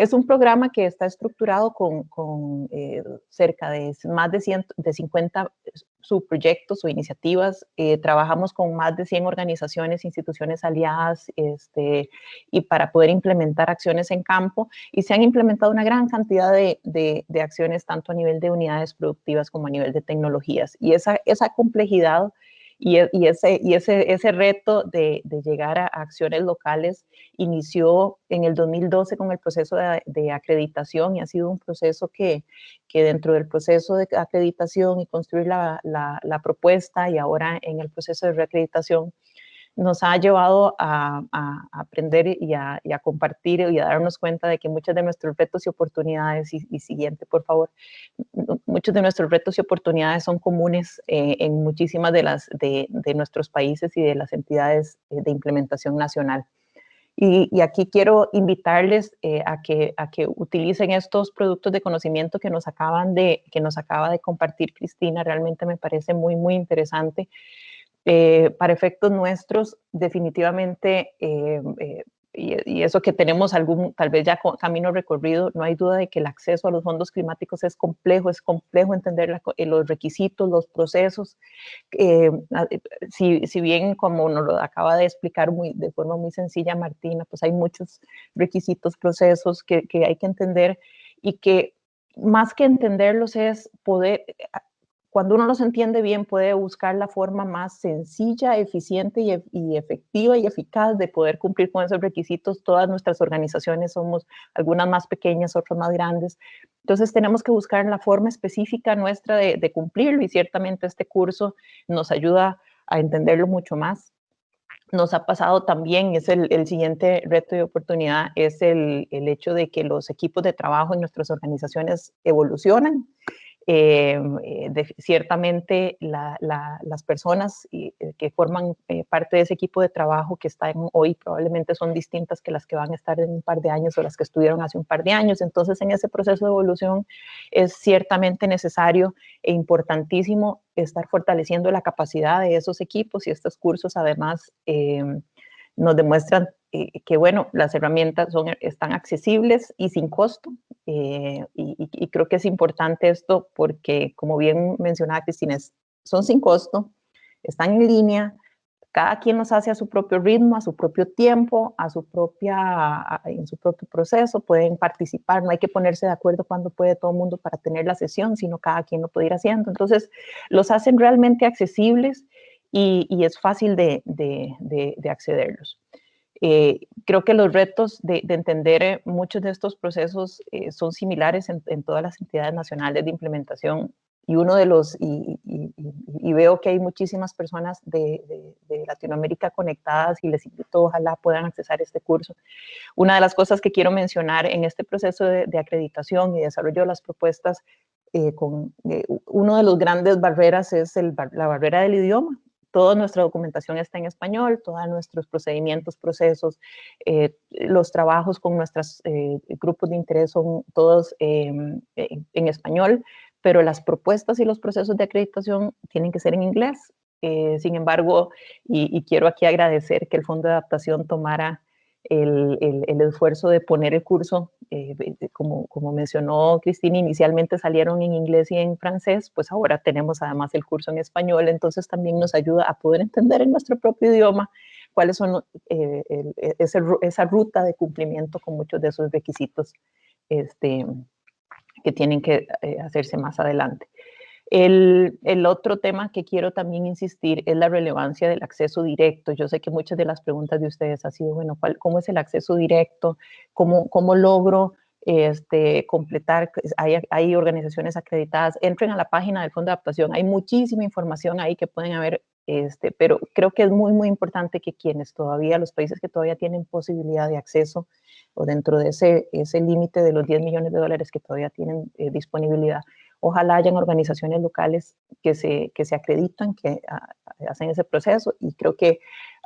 Es un programa que está estructurado con, con eh, cerca de más de, 100, de 50 subproyectos o iniciativas. Eh, trabajamos con más de 100 organizaciones, instituciones aliadas este, y para poder implementar acciones en campo. Y se han implementado una gran cantidad de, de, de acciones tanto a nivel de unidades productivas como a nivel de tecnologías. Y esa, esa complejidad y, e, y, ese, y ese, ese reto de, llegar a acciones locales inició en el 2012 con el proceso de, de, acreditación y ha sido un proceso que, que dentro del proceso de acreditación y construir la, la, la propuesta y ahora en el proceso de reacreditación nos ha llevado a, aprender y a, compartir y a darnos cuenta de que muchos de nuestros retos y oportunidades, y, y siguiente, por favor, muchos de nuestros retos y oportunidades son comunes eh, en muchísimas de, las, de, nuestros países y de las entidades eh, de implementación nacional. Y, y, aquí quiero invitarles eh, a, que, a que utilicen estos productos de conocimiento que nos, acaban de, que nos acaba de compartir Cristina. Realmente me parece muy, muy interesante. Eh, para efectos nuestros, definitivamente, eh, eh, y, y, eso que tenemos algún, tal vez ya camino recorrido, no hay duda de que el acceso a los fondos climáticos es complejo, es complejo entender la, eh, los requisitos, los procesos. Eh, si, si, bien, como nos lo acaba de explicar muy, de forma muy sencilla Martina, pues hay muchos requisitos, procesos que hay que entender y que más que entenderlos es poder cuando uno los entiende bien, puede buscar la forma más sencilla, eficiente y, y, efectiva y eficaz de poder cumplir con esos requisitos. Todas nuestras organizaciones somos algunas más pequeñas, otras más grandes. Entonces tenemos que buscar la forma específica nuestra de, de cumplirlo y ciertamente este curso nos ayuda a entenderlo mucho más. Nos ha pasado también, es el, el siguiente reto y oportunidad, es el, el hecho de que los equipos de trabajo en nuestras organizaciones evolucionan eh, de, ciertamente la, la, las personas eh, que forman eh, parte de ese equipo de trabajo que están hoy probablemente son distintas que las que van a estar en un par de años o las que estuvieron hace un par de años. Entonces, en ese proceso de evolución es ciertamente necesario e importantísimo estar fortaleciendo la capacidad de esos equipos y estos cursos además em, nos demuestran eh, que, bueno, las herramientas son, están accesibles y sin costo. Eh, y, y, creo que es importante esto porque, como bien mencionaba Cristina, son sin costo, están en línea, cada quien los hace a su propio ritmo, a su propio tiempo, a su propia, a, en su propio proceso, pueden participar, no hay que ponerse de acuerdo cuando puede todo el mundo para tener la sesión, sino cada quien lo puede ir haciendo. Entonces, los hacen realmente accesibles y, y es fácil de, de, de, de accederlos. Eh, creo que los retos de, de entender eh, muchos de estos procesos eh, son similares en, en, todas las entidades nacionales de implementación y uno de los, y, y, y veo que hay muchísimas personas de, de, de, Latinoamérica conectadas y les invito, ojalá puedan accesar este curso. Una de las cosas que quiero mencionar en este proceso de, acreditación y desarrollo de las propuestas, eh, con, eh, uno de los grandes barreras es el, la barrera del idioma toda nuestra documentación está en español, todos nuestros procedimientos, procesos, eh, los trabajos con nuestros eh, grupos de interés son todos eh, en español, pero las propuestas y los procesos de acreditación tienen que ser en inglés. Eh, sin embargo, y, quiero aquí agradecer que el Fondo de Adaptación tomara el, el, el esfuerzo de poner el curso, eh, como, como mencionó Cristina, inicialmente salieron en inglés y en francés, pues ahora tenemos además el curso en español, entonces también nos ayuda a poder entender en nuestro propio idioma cuáles son eh, el, ese, esa ruta de cumplimiento con muchos de esos requisitos este, que tienen que eh, hacerse más adelante. El, otro tema que quiero también insistir es la relevancia del acceso directo. Yo sé que muchas de las preguntas de ustedes han sido, bueno, ¿cuál, ¿cómo es el acceso directo? ¿Cómo, cómo logro este, completar? Hay, hay, organizaciones acreditadas. Entren a la página del Fondo de Adaptación. Hay muchísima información ahí que pueden haber, este, pero creo que es muy, muy importante que quienes todavía, los países que todavía tienen posibilidad de acceso o dentro de ese, ese límite de los 10 millones de dólares que todavía tienen eh, disponibilidad, Ojalá hayan organizaciones locales que se, que se acreditan, que ah, hacen ese proceso y creo que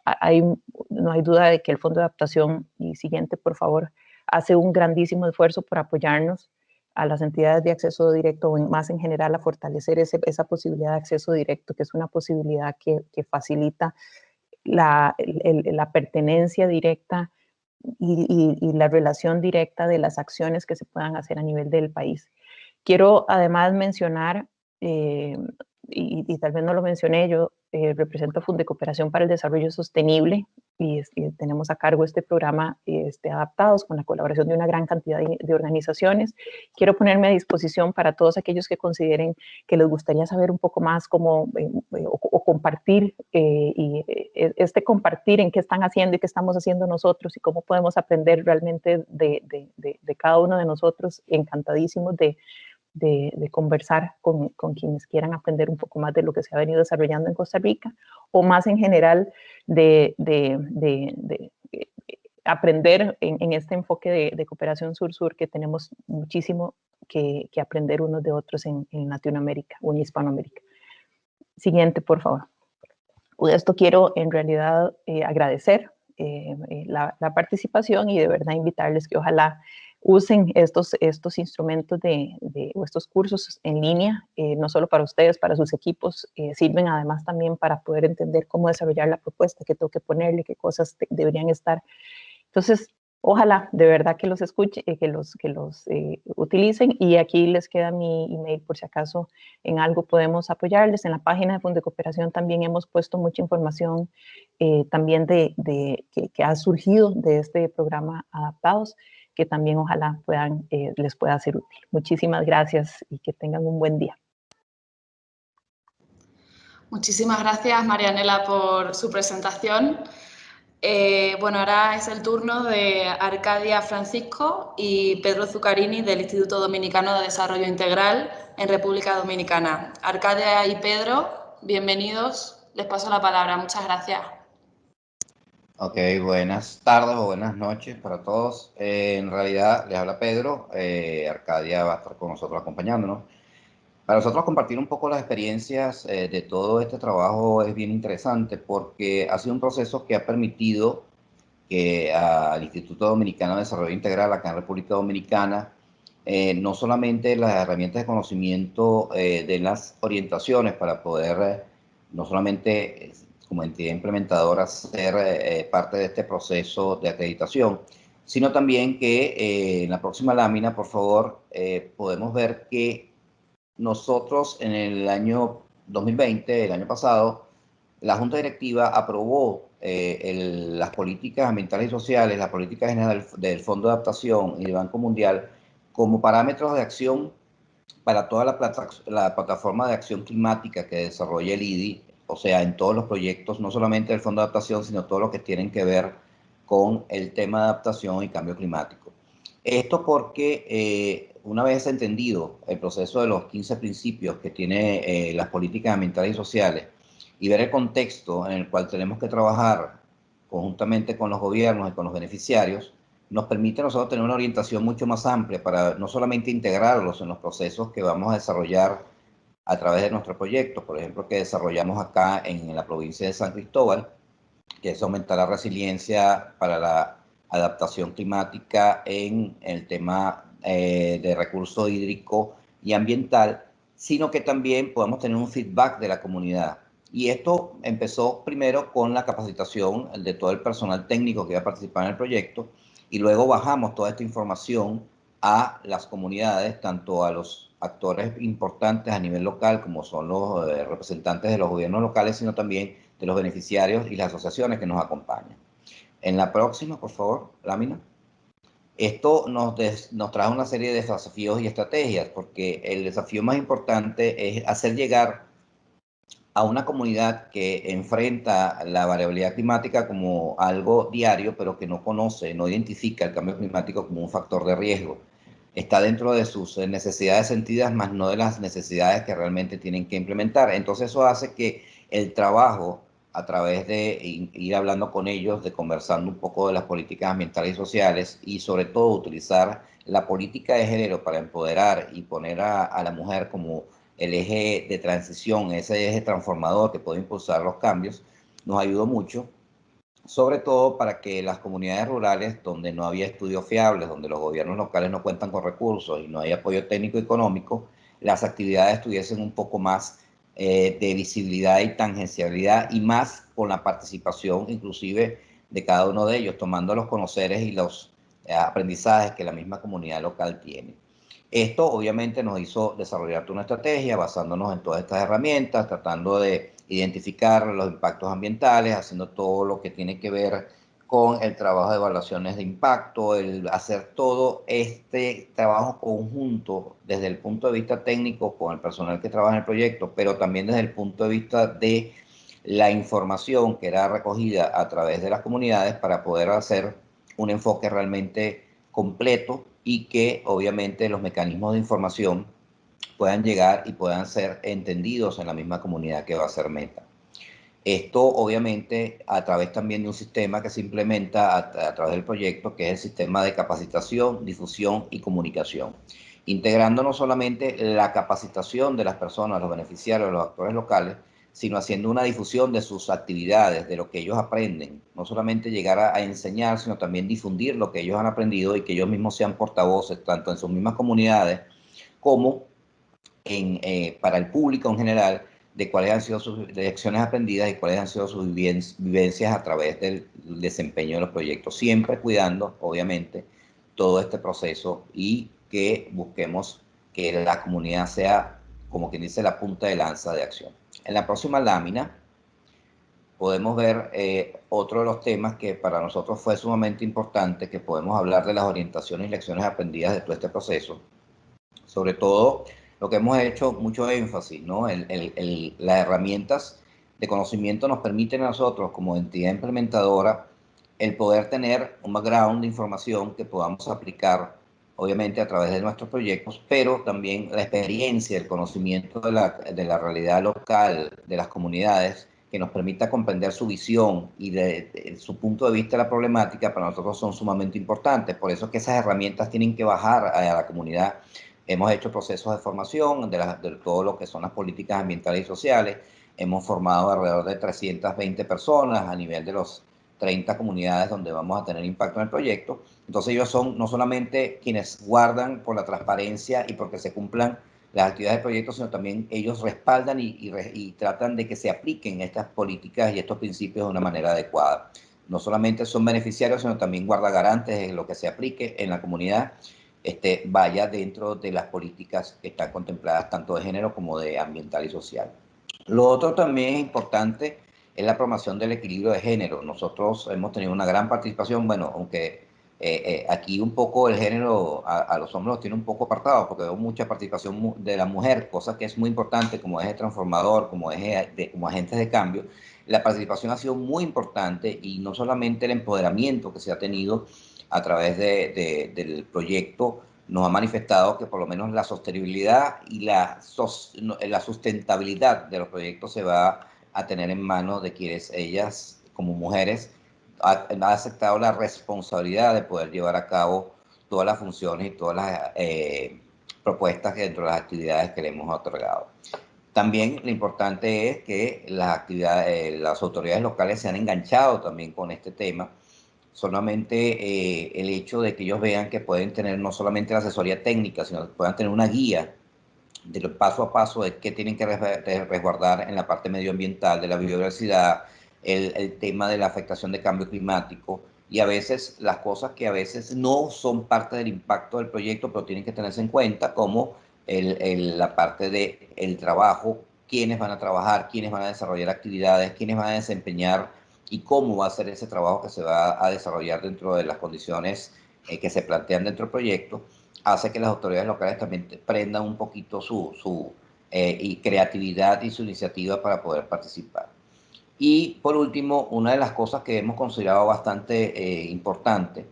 hay, no hay duda de que el Fondo de Adaptación, y siguiente por favor, hace un grandísimo esfuerzo por apoyarnos a las entidades de acceso directo o más en general a fortalecer esa posibilidad de acceso directo, que es una posibilidad que, facilita la, la pertenencia directa y, la relación directa de las acciones que se puedan hacer a nivel del país. Quiero además mencionar, eh, y, tal vez no lo mencioné, yo eh, represento Funde Cooperación para el Desarrollo Sostenible y, tenemos a cargo este programa este, adaptados con la colaboración de una gran cantidad de, organizaciones. Quiero ponerme a disposición para todos aquellos que consideren que les gustaría saber un poco más cómo eh, o, compartir eh, y este compartir en qué están haciendo y qué estamos haciendo nosotros y cómo podemos aprender realmente de, de cada uno de nosotros, encantadísimos de de, conversar con, quienes quieran aprender un poco más de lo que se ha venido desarrollando en Costa Rica o más en general de, eh, aprender en, este enfoque de, cooperación sur-sur que tenemos muchísimo que, aprender unos de otros en, Latinoamérica o en Hispanoamérica. Siguiente, por favor. Esto quiero en realidad eh, agradecer eh, la, participación y de verdad invitarles que ojalá usen estos, estos instrumentos de, o estos cursos en línea, eh, no solo para ustedes, para sus equipos, eh, sirven además también para poder entender cómo desarrollar la propuesta, qué tengo que ponerle, qué cosas deberían estar. Entonces, ojalá de verdad que los escuchen, eh, que los, que los utilicen y aquí les queda mi email por si acaso en algo podemos apoyarles. En la página de Fondo de Cooperación también hemos puesto mucha información también de, de que, que, ha surgido de este programa Adaptados que también ojalá puedan, eh, les pueda ser útil. Muchísimas gracias y que tengan un buen día. Muchísimas gracias, Marianela, por su presentación. Eh, bueno, ahora es el turno de Arcadia Francisco y Pedro Zucarini del Instituto Dominicano de Desarrollo Integral en República Dominicana. Arcadia y Pedro, bienvenidos. Les paso la palabra. Muchas gracias. Ok, buenas tardes o buenas noches para todos. Eh, en realidad, les habla Pedro. Eh, Arcadia va a estar con nosotros acompañándonos. Para nosotros compartir un poco las experiencias eh, de todo este trabajo es bien interesante porque ha sido un proceso que ha permitido que al Instituto Dominicano de Desarrollo Integral acá en República Dominicana no solamente las herramientas de conocimiento de las orientaciones para poder no solamente como entidad implementadora ser eh, parte de este proceso de acreditación, sino también que eh, en la próxima lámina, por favor, eh, podemos ver que nosotros en el año 2020, el año pasado, la Junta Directiva aprobó las políticas ambientales y sociales, las políticas generales del Fondo de Adaptación y del Banco Mundial como parámetros de acción para toda la, la plataforma de acción climática que desarrolla el IDI o sea, en todos los proyectos, no solamente el Fondo de Adaptación, sino todo lo que tienen que ver con el tema de adaptación y cambio climático. Esto porque eh, una vez entendido el proceso de los 15 principios que tiene eh, las políticas ambientales y sociales y ver el contexto en el cual tenemos que trabajar conjuntamente con los gobiernos y con los beneficiarios, nos permite a nosotros tener una orientación mucho más amplia para no solamente integrarlos en los procesos que vamos a desarrollar a través de nuestro proyecto, por ejemplo, que desarrollamos acá en la provincia de San Cristóbal, que es aumentar la resiliencia para la adaptación climática en el tema eh, de recurso hídrico y ambiental, sino que también podemos tener un feedback de la comunidad. Y esto empezó primero con la capacitación de todo el personal técnico que va a participar en el proyecto y luego bajamos toda esta información a las comunidades, tanto a los actores importantes a nivel local, como son los eh, representantes de los gobiernos locales, sino también de los beneficiarios y las asociaciones que nos acompañan. En la próxima, por favor, lámina. Esto nos, nos trae una serie de desafíos y estrategias, porque el desafío más importante es hacer llegar a una comunidad que enfrenta la variabilidad climática como algo diario, pero que no conoce, no identifica el cambio climático como un factor de riesgo está dentro de sus eh, necesidades sentidas, más no de las necesidades que realmente tienen que implementar. Entonces eso hace que el trabajo a través de ir hablando con ellos, de conversando un poco de las políticas ambientales y sociales y sobre todo utilizar la política de género para empoderar y poner a, a la mujer como el eje de transición, ese eje transformador que puede impulsar los cambios, nos ayudó mucho sobre todo para que las comunidades rurales donde no había estudios fiables, donde los gobiernos locales no cuentan con recursos y no hay apoyo técnico y económico, las actividades tuviesen un poco más eh, de visibilidad y tangencialidad y más con la participación inclusive de cada uno de ellos, tomando los conoceres y los eh, aprendizajes que la misma comunidad local tiene. Esto obviamente nos hizo desarrollar una estrategia basándonos en todas estas herramientas, tratando de identificar los impactos ambientales, haciendo todo lo que tiene que ver con el trabajo de evaluaciones de impacto, el hacer todo este trabajo conjunto desde el punto de vista técnico con el personal que trabaja en el proyecto, pero también desde el punto de vista de la información que era recogida a través de las comunidades para poder hacer un enfoque realmente completo y que obviamente los mecanismos de información puedan llegar y puedan ser entendidos en la misma comunidad que va a ser meta. Esto obviamente a través también de un sistema que se implementa a, través del proyecto, que es el sistema de capacitación, difusión y comunicación, integrando no solamente la capacitación de las personas, los beneficiarios, los actores locales, sino haciendo una difusión de sus actividades, de lo que ellos aprenden. No solamente llegar a, enseñar, sino también difundir lo que ellos han aprendido y que ellos mismos sean portavoces, tanto en sus mismas comunidades como en, eh, para el público en general, de cuáles han sido sus lecciones aprendidas y cuáles han sido sus vivencias a través del desempeño de los proyectos, siempre cuidando, obviamente, todo este proceso y que busquemos que la comunidad sea, como quien dice, la punta de lanza de acción. En la próxima lámina podemos ver eh, otro de los temas que para nosotros fue sumamente importante, que podemos hablar de las orientaciones y lecciones aprendidas de todo este proceso. Sobre todo, lo que hemos hecho mucho énfasis, ¿no? las herramientas de conocimiento nos permiten a nosotros, como entidad implementadora, el poder tener un background de información que podamos aplicar obviamente a través de nuestros proyectos, pero también la experiencia, el conocimiento de la, de la realidad local, de las comunidades, que nos permita comprender su visión y de, su punto de vista de la problemática, para nosotros son sumamente importantes. Por eso es que esas herramientas tienen que bajar a, la comunidad. Hemos hecho procesos de formación de, de todo lo que son las políticas ambientales y sociales. Hemos formado alrededor de 320 personas a nivel de los 30 comunidades donde vamos a tener impacto en el proyecto. Entonces ellos son no solamente quienes guardan por la transparencia y porque se cumplan las actividades del proyecto, sino también ellos respaldan y, y, tratan de que se apliquen estas políticas y estos principios de una manera adecuada. No solamente son beneficiarios, sino también guardagarantes de lo que se aplique en la comunidad este, vaya dentro de las políticas que están contempladas tanto de género como de ambiental y social. Lo otro también es importante es la promoción del equilibrio de género. Nosotros hemos tenido una gran participación, bueno, aunque eh, eh, aquí un poco el género a, los hombres los tiene un poco apartado, porque veo mucha participación de la mujer, cosa que es muy importante como eje transformador, como, eje de, como agentes de cambio. La participación ha sido muy importante y no solamente el empoderamiento que se ha tenido a través de, del proyecto nos ha manifestado que por lo menos la sostenibilidad y la, la sustentabilidad de los proyectos se va a tener en manos de quienes ellas, como mujeres, han aceptado la responsabilidad de poder llevar a cabo todas las funciones y todas las eh, propuestas dentro de las actividades que le hemos otorgado. También lo importante es que las, actividades, eh, las autoridades locales se han enganchado también con este tema, solamente eh, el hecho de que ellos vean que pueden tener no solamente la asesoría técnica, sino que puedan tener una guía del paso a paso de qué tienen que resguardar en la parte medioambiental, de la biodiversidad, el, tema de la afectación de cambio climático. Y a veces las cosas que a veces no son parte del impacto del proyecto, pero tienen que tenerse en cuenta, como el, la parte del el trabajo, quiénes van a trabajar, quiénes van a desarrollar actividades, quiénes van a desempeñar y cómo va a ser ese trabajo que se va a desarrollar dentro de las condiciones eh, que se plantean dentro del proyecto hace que las autoridades locales también prendan un poquito su, su eh, y creatividad y su iniciativa para poder participar. Y por último, una de las cosas que hemos considerado bastante eh, importante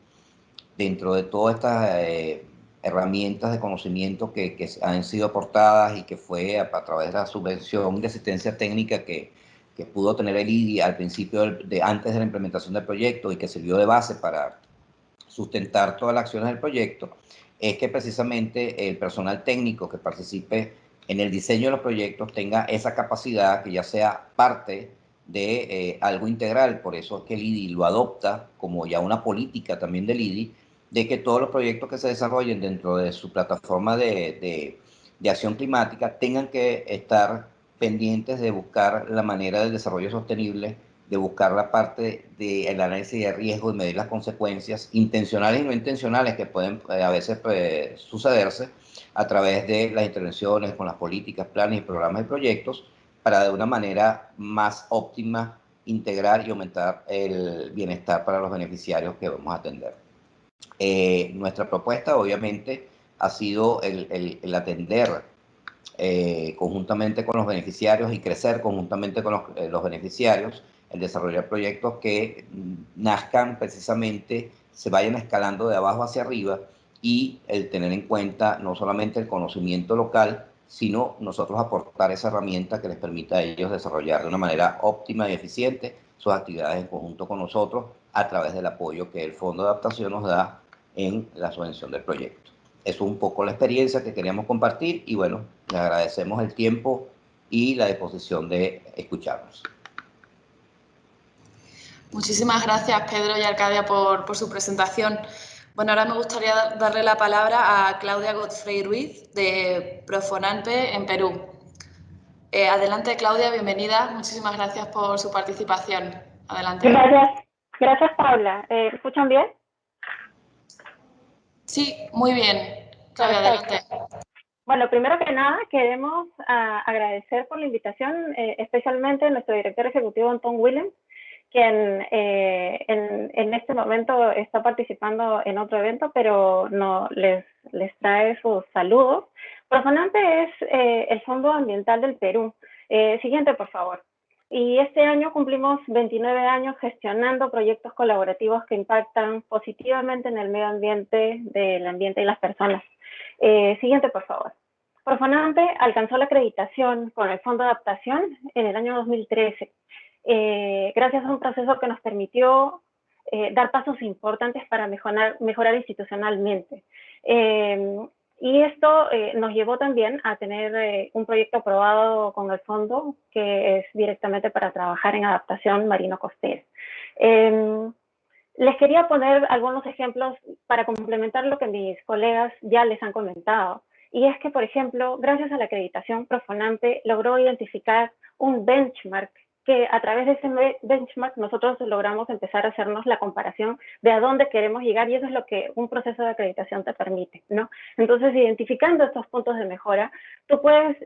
dentro de todas estas eh, herramientas de conocimiento que, que, han sido aportadas y que fue a, través de la subvención de asistencia técnica que, que pudo tener el IDI al principio, de, antes de la implementación del proyecto y que sirvió de base para sustentar todas las acciones del proyecto, es que precisamente el personal técnico que participe en el diseño de los proyectos tenga esa capacidad que ya sea parte de eh, algo integral. Por eso es que el IDI lo adopta como ya una política también del IDI, de que todos los proyectos que se desarrollen dentro de su plataforma de, de acción climática tengan que estar pendientes de buscar la manera del desarrollo sostenible de buscar la parte del análisis de riesgo y medir las consecuencias intencionales y no intencionales que pueden eh, a veces pues, sucederse a través de las intervenciones con las políticas, planes programas y proyectos para de una manera más óptima integrar y aumentar el bienestar para los beneficiarios que vamos a atender. Eh, nuestra propuesta obviamente ha sido el, el, atender eh, conjuntamente con los beneficiarios y crecer conjuntamente con los, eh, los beneficiarios, el desarrollar proyectos que nazcan precisamente, se vayan escalando de abajo hacia arriba y el tener en cuenta no solamente el conocimiento local, sino nosotros aportar esa herramienta que les permita a ellos desarrollar de una manera óptima y eficiente sus actividades en conjunto con nosotros a través del apoyo que el Fondo de Adaptación nos da en la subvención del proyecto. Es un poco la experiencia que queríamos compartir y bueno, les agradecemos el tiempo y la disposición de escucharnos. Muchísimas gracias Pedro y Arcadia por, por su presentación. Bueno, ahora me gustaría darle la palabra a Claudia Godfrey Ruiz, de Profonante en Perú. Eh, adelante, Claudia, bienvenida. Muchísimas gracias por su participación. Adelante. Gracias, gracias Paula. Eh, ¿Escuchan bien? Sí, muy bien. Claudia, adelante. Bueno, primero que nada, queremos ah, agradecer por la invitación, eh, especialmente a nuestro director ejecutivo, Anton Williams, quien eh, en, este momento está participando en otro evento, pero no les, les trae sus saludos. Profonante es eh, el Fondo Ambiental del Perú. Eh, siguiente, por favor. Y este año cumplimos 29 años gestionando proyectos colaborativos que impactan positivamente en el medio ambiente, del ambiente y las personas. siguiente, por favor. Profonante alcanzó la acreditación con el Fondo de Adaptación en el año 2013 eh, gracias a un proceso que nos permitió eh, dar pasos importantes para mejorar, mejorar institucionalmente. Eh, y esto nos llevó también a tener un proyecto aprobado con el fondo que es directamente para trabajar en adaptación marino-costera. les quería poner algunos ejemplos para complementar lo que mis colegas ya les han comentado. Y es que, por ejemplo, gracias a la acreditación Profonante logró identificar un benchmark que a través de ese benchmark nosotros logramos empezar a hacernos la comparación de a dónde queremos llegar y eso es lo que un proceso de acreditación te permite, ¿no? Entonces, identificando estos puntos de mejora, tú puedes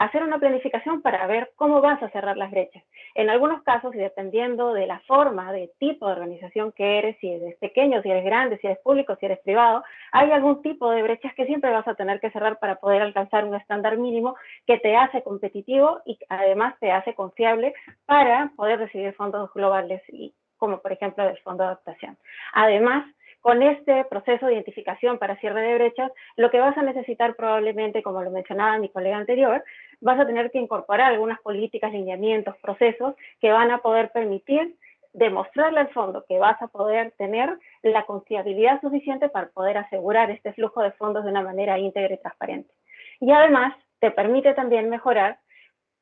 hacer una planificación para ver cómo vas a cerrar las brechas. En algunos casos, y dependiendo de la forma, de tipo de organización que eres, si eres pequeño, si eres grande, si eres público, si eres privado, hay algún tipo de brechas que siempre vas a tener que cerrar para poder alcanzar un estándar mínimo que te hace competitivo y además te hace confiable para poder recibir fondos globales, y, como por ejemplo el Fondo de Adaptación. Además, con este proceso de identificación para cierre de brechas, lo que vas a necesitar probablemente, como lo mencionaba mi colega anterior, vas a tener que incorporar algunas políticas, lineamientos, procesos que van a poder permitir demostrarle al fondo que vas a poder tener la confiabilidad suficiente para poder asegurar este flujo de fondos de una manera íntegra y transparente. Y además te permite también mejorar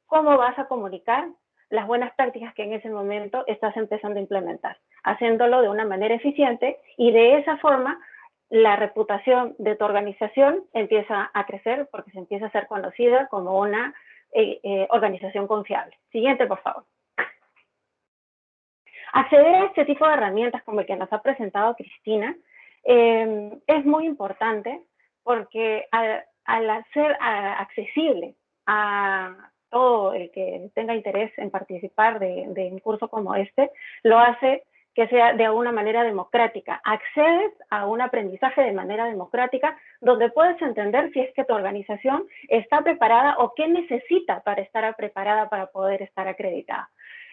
cómo vas a comunicar las buenas prácticas que en ese momento estás empezando a implementar, haciéndolo de una manera eficiente y de esa forma la reputación de tu organización empieza a crecer porque se empieza a ser conocida como una eh, eh, organización confiable. Siguiente, por favor. Acceder a este tipo de herramientas como el que nos ha presentado Cristina em, es muy importante porque al, ser accesible a todo el que tenga interés en participar de, de un curso como este, lo hace que sea de alguna manera democrática. Accedes a un aprendizaje de manera democrática donde puedes entender si es que tu organización está preparada o qué necesita para estar preparada para poder estar acreditada.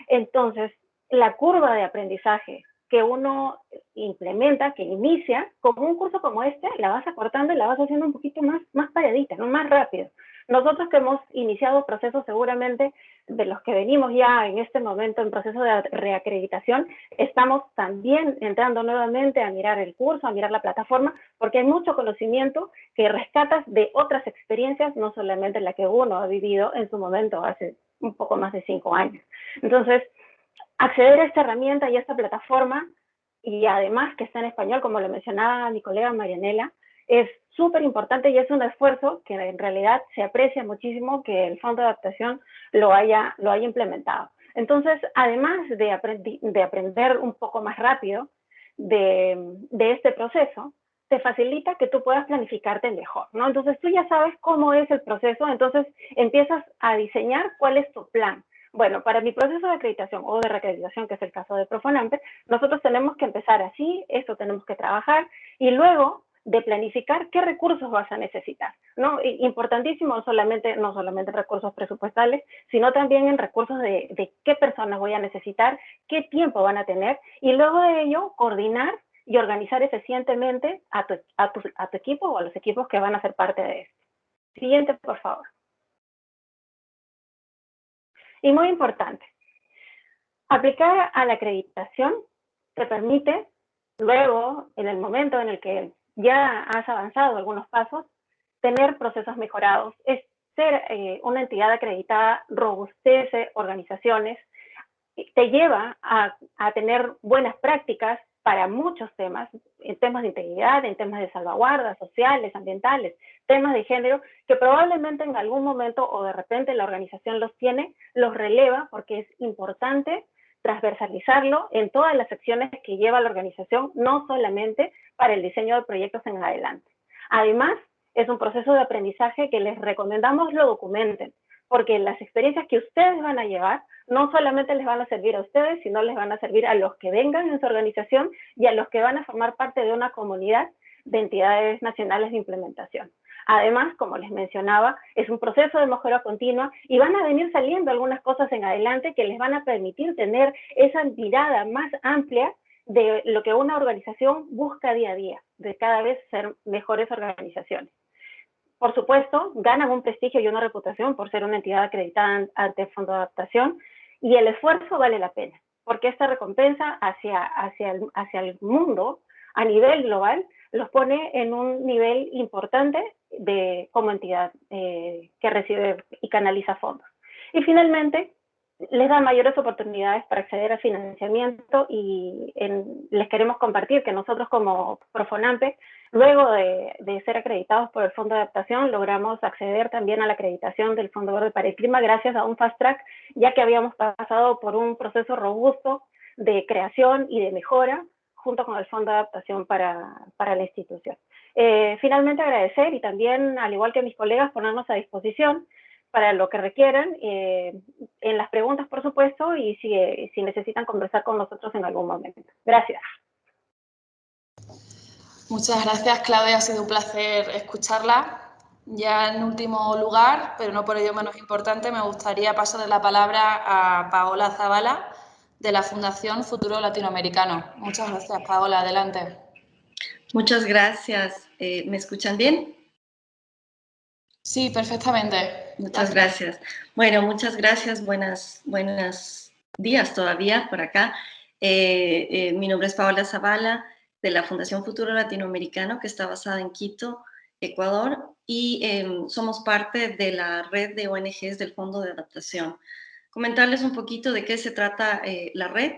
Entonces, la curva de aprendizaje que uno implementa, que inicia, con un curso como este, la vas acortando y la vas haciendo un poquito más, más paradita, ¿no? más rápido. Nosotros que hemos iniciado procesos seguramente de los que venimos ya en este momento en proceso de reacreditación, estamos también entrando nuevamente a mirar el curso, a mirar la plataforma, porque hay mucho conocimiento que rescatas de otras experiencias, no solamente la que uno ha vivido en su momento hace un poco más de cinco años. Entonces, acceder a esta herramienta y a esta plataforma, y además que está en español, como lo mencionaba mi colega Marianela, es súper importante y es un esfuerzo que en realidad se aprecia muchísimo que el Fondo de Adaptación lo haya, lo haya implementado. Entonces, además de, de aprender un poco más rápido de, de este proceso, te facilita que tú puedas planificarte mejor, ¿no? Entonces tú ya sabes cómo es el proceso, entonces empiezas a diseñar cuál es tu plan. Bueno, para mi proceso de acreditación o de reacreditación, que es el caso de Profonampe, nosotros tenemos que empezar así, esto tenemos que trabajar y luego de planificar qué recursos vas a necesitar, ¿no? Importantísimo solamente, no solamente recursos presupuestales, sino también en recursos de, qué personas voy a necesitar, qué tiempo van a tener y luego de ello coordinar y organizar eficientemente a tu, a, tu, a tu equipo o a los equipos que van a ser parte de esto. Siguiente, por favor. Y muy importante, aplicar a la acreditación te permite luego, en el momento en el que ya has avanzado algunos pasos, tener procesos mejorados. Es ser eh, una entidad acreditada robustece organizaciones, te lleva a, a tener buenas prácticas para muchos temas, en temas de integridad, en temas de salvaguardas sociales, ambientales, temas de género, que probablemente en algún momento o de repente la organización los tiene, los releva porque es importante transversalizarlo en todas las acciones que lleva la organización, no solamente para el diseño de proyectos en adelante. Además, es un proceso de aprendizaje que les recomendamos lo documenten, porque las experiencias que ustedes van a llevar no solamente les van a servir a ustedes, sino les van a servir a los que vengan en su organización y a los que van a formar parte de una comunidad de entidades nacionales de implementación. Además, como les mencionaba, es un proceso de mejora continua y van a venir saliendo algunas cosas en adelante que les van a permitir tener esa mirada más amplia de lo que una organización busca día a día, de cada vez ser mejores organizaciones. Por supuesto, ganan un prestigio y una reputación por ser una entidad acreditada ante el Fondo de Adaptación y el esfuerzo vale la pena, porque esta recompensa hacia, hacia, el, hacia el mundo a nivel global los pone en un nivel importante de, como entidad eh, que recibe y canaliza fondos. Y finalmente, les da mayores oportunidades para acceder a financiamiento y les queremos compartir que nosotros como Profonampe, luego de, ser acreditados por el Fondo de Adaptación, logramos acceder también a la acreditación del Fondo Verde para el Clima gracias a un fast track, ya que habíamos pasado por un proceso robusto de creación y de mejora junto con el Fondo de Adaptación para, para la institución. Eh, finalmente agradecer y también, al igual que mis colegas, ponernos a disposición para lo que requieran, eh, en las preguntas, por supuesto, y si, si necesitan conversar con nosotros en algún momento. Gracias. Muchas gracias, Claudia. Ha sido un placer escucharla. Ya en último lugar, pero no por ello menos importante, me gustaría pasar la palabra a Paola Zavala, de la Fundación Futuro Latinoamericano. Muchas gracias, Paola. Adelante. Muchas gracias. Eh, ¿Me escuchan bien? Sí, perfectamente. Muchas gracias. Bueno, muchas gracias. Buenas, buenos días todavía por acá. Eh, eh, mi nombre es Paola Zavala, de la Fundación Futuro Latinoamericano, que está basada en Quito, Ecuador, y em, somos parte de la red de ONGs del Fondo de Adaptación. Comentarles un poquito de qué se trata eh, la red.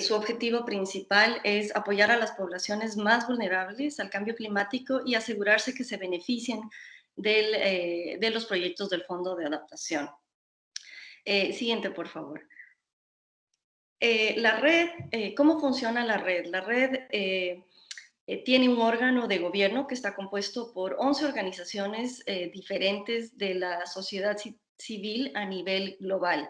su objetivo principal es apoyar a las poblaciones más vulnerables al cambio climático y asegurarse que se beneficien eh, de los proyectos del Fondo de Adaptación. Eh, siguiente, por favor. Eh, la red, ¿cómo funciona la red? La red tiene un órgano de gobierno que está compuesto por 11 organizaciones diferentes de la sociedad civil a nivel global.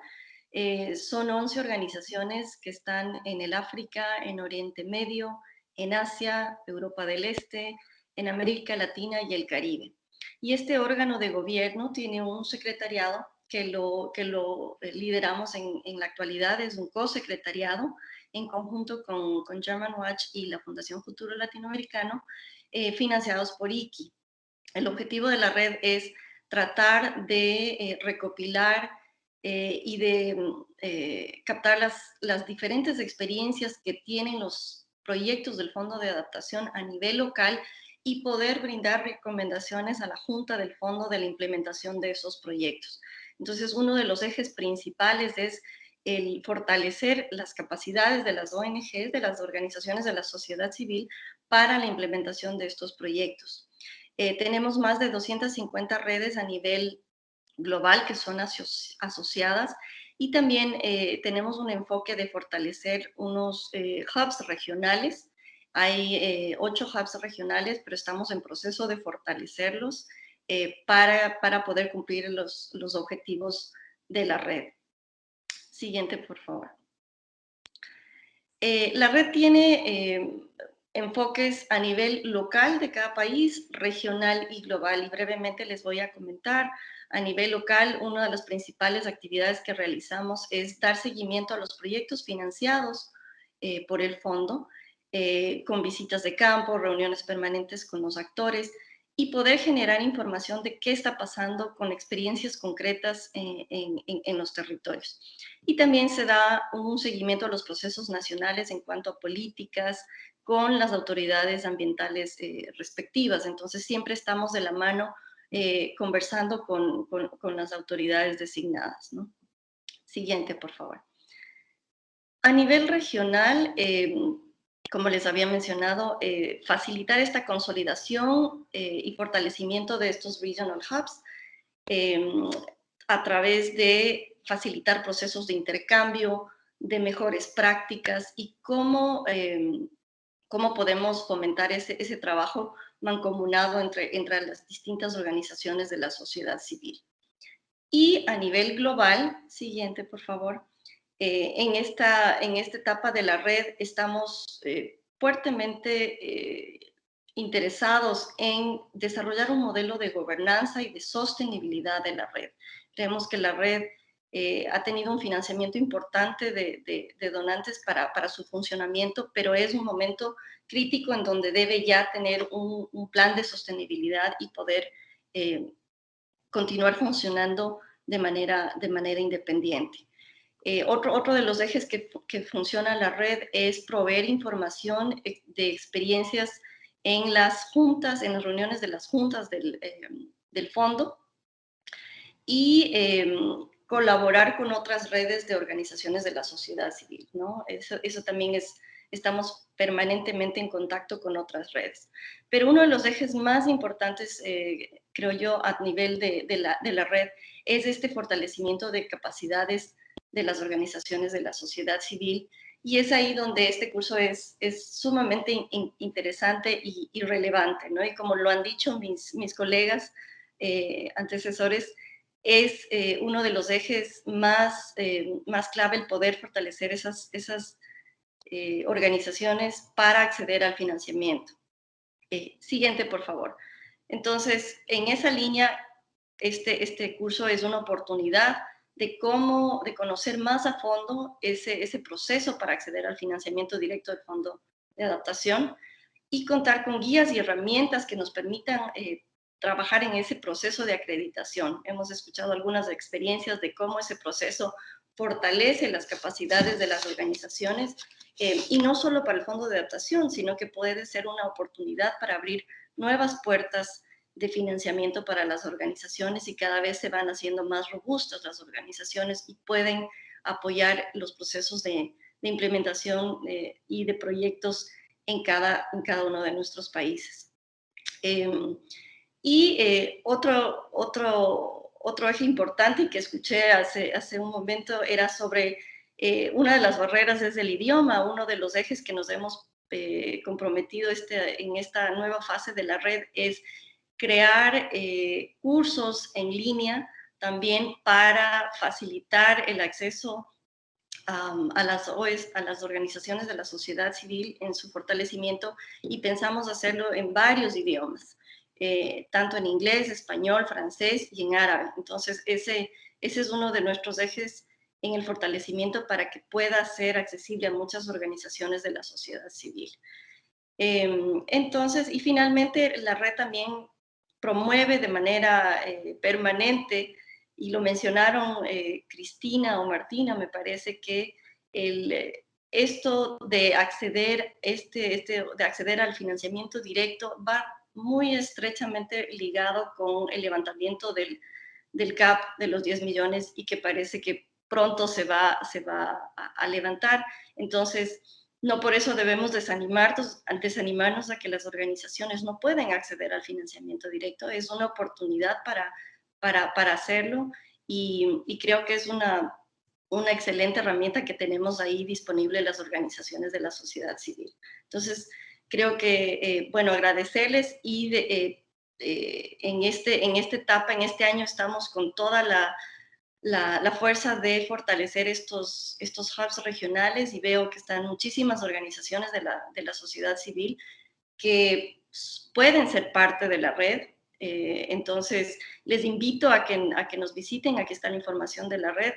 son 11 organizaciones que están en el África, en Oriente Medio, en Asia, Europa del Este, en América Latina y el Caribe. Y este órgano de gobierno tiene un secretariado que lo, que lo eh, lideramos en, en la actualidad, es un co-secretariado en conjunto con, con German Watch y la Fundación Futuro Latinoamericano, eh, financiados por IKI. El objetivo de la red es tratar de eh, recopilar y de mm, captar las, las diferentes experiencias que tienen los proyectos del Fondo de Adaptación a nivel local y poder brindar recomendaciones a la Junta del Fondo de la implementación de esos proyectos. Entonces, uno de los ejes principales es el fortalecer las capacidades de las ONGs, de las organizaciones de la sociedad civil para la implementación de estos proyectos. Eh, tenemos más de 250 redes a nivel global que son asociadas Y también eh, tenemos un enfoque de fortalecer unos eh, hubs regionales. Hay eh, ocho hubs regionales, pero estamos en proceso de fortalecerlos para, para, poder cumplir los, los objetivos de la red. Siguiente, por favor. la red tiene enfoques a nivel local de cada país, regional y global. Y brevemente les voy a comentar. A nivel local, una de las principales actividades que realizamos es dar seguimiento a los proyectos financiados eh, por el fondo, eh, con visitas de campo, reuniones permanentes con los actores y poder generar información de qué está pasando con experiencias concretas en, en, los territorios. Y también se da un seguimiento a los procesos nacionales en cuanto a políticas, con las autoridades ambientales eh, respectivas. Entonces siempre estamos de la mano eh, conversando con, con, las autoridades designadas. ¿no? Siguiente, por favor. A nivel regional, eh, como les había mencionado, facilitar esta consolidación y fortalecimiento de estos regional hubs a través de facilitar procesos de intercambio, de mejores prácticas y cómo cómo podemos fomentar ese, ese trabajo mancomunado entre, entre las distintas organizaciones de la sociedad civil. Y a nivel global, siguiente por favor, eh, en, esta, en esta etapa de la red estamos eh, fuertemente eh, interesados en desarrollar un modelo de gobernanza y de sostenibilidad de la red. Creemos que la red eh, ha tenido un financiamiento importante de, donantes para, su funcionamiento, pero es un momento crítico en donde debe ya tener un, plan de sostenibilidad y poder eh, continuar funcionando de manera, de manera independiente. Eh, otro, otro de los ejes que, que, funciona la red es proveer información de experiencias en las juntas, en las reuniones de las juntas del, del fondo y colaborar con otras redes de organizaciones de la sociedad civil, ¿no? Eso, eso también es, estamos permanentemente en contacto con otras redes. Pero uno de los ejes más importantes, eh, creo yo, a nivel de, de, la, red, es este fortalecimiento de capacidades de las organizaciones de la sociedad civil. Y es ahí donde este curso es, es sumamente interesante y, y, relevante, ¿no? Y como lo han dicho mis, mis colegas eh, antecesores, es eh, uno de los ejes más, eh, más clave el poder fortalecer esas, esas eh, organizaciones para acceder al financiamiento. siguiente, por favor. Entonces, en esa línea, este, este curso es una oportunidad de cómo, de conocer más a fondo ese, ese proceso para acceder al financiamiento directo del Fondo de Adaptación y contar con guías y herramientas que nos permitan trabajar en ese proceso de acreditación. Hemos escuchado algunas experiencias de cómo ese proceso fortalece las capacidades de las organizaciones eh, y no solo para el fondo de adaptación, sino que puede ser una oportunidad para abrir nuevas puertas de financiamiento para las organizaciones y cada vez se van haciendo más robustas las organizaciones y pueden apoyar los procesos de, implementación eh, y de proyectos en cada, en cada uno de nuestros países. Em, y eh, otro, otro, otro eje importante que escuché hace, hace un momento era sobre eh, una de las barreras es el idioma, uno de los ejes que nos hemos eh, comprometido este, en esta nueva fase de la red es crear cursos en línea también para facilitar el acceso a, las OES, a las organizaciones de la sociedad civil en su fortalecimiento y pensamos hacerlo en varios idiomas. Eh, tanto en inglés, español, francés y en árabe. Entonces, ese, ese es uno de nuestros ejes en el fortalecimiento para que pueda ser accesible a muchas organizaciones de la sociedad civil. Em, entonces, y finalmente, la red también promueve de manera eh, permanente, y lo mencionaron eh, Cristina o Martina, me parece que el, esto de acceder, este, este, de acceder al financiamiento directo va muy estrechamente ligado con el levantamiento del, del CAP de los 10 millones y que parece que pronto se va, se va a, levantar. Entonces, no por eso debemos desanimarnos, desanimarnos a que las organizaciones no pueden acceder al financiamiento directo. Es una oportunidad para, para, para hacerlo y, y, creo que es una, una excelente herramienta que tenemos ahí disponible las organizaciones de la sociedad civil. Entonces, creo que, eh, bueno, agradecerles y de, en, este, en esta etapa, en este año, estamos con toda la, la, fuerza de fortalecer estos, estos hubs regionales y veo que están muchísimas organizaciones de la, de la sociedad civil que pueden ser parte de la red. Eh, entonces, les invito a que, a que nos visiten, aquí está la información de la red,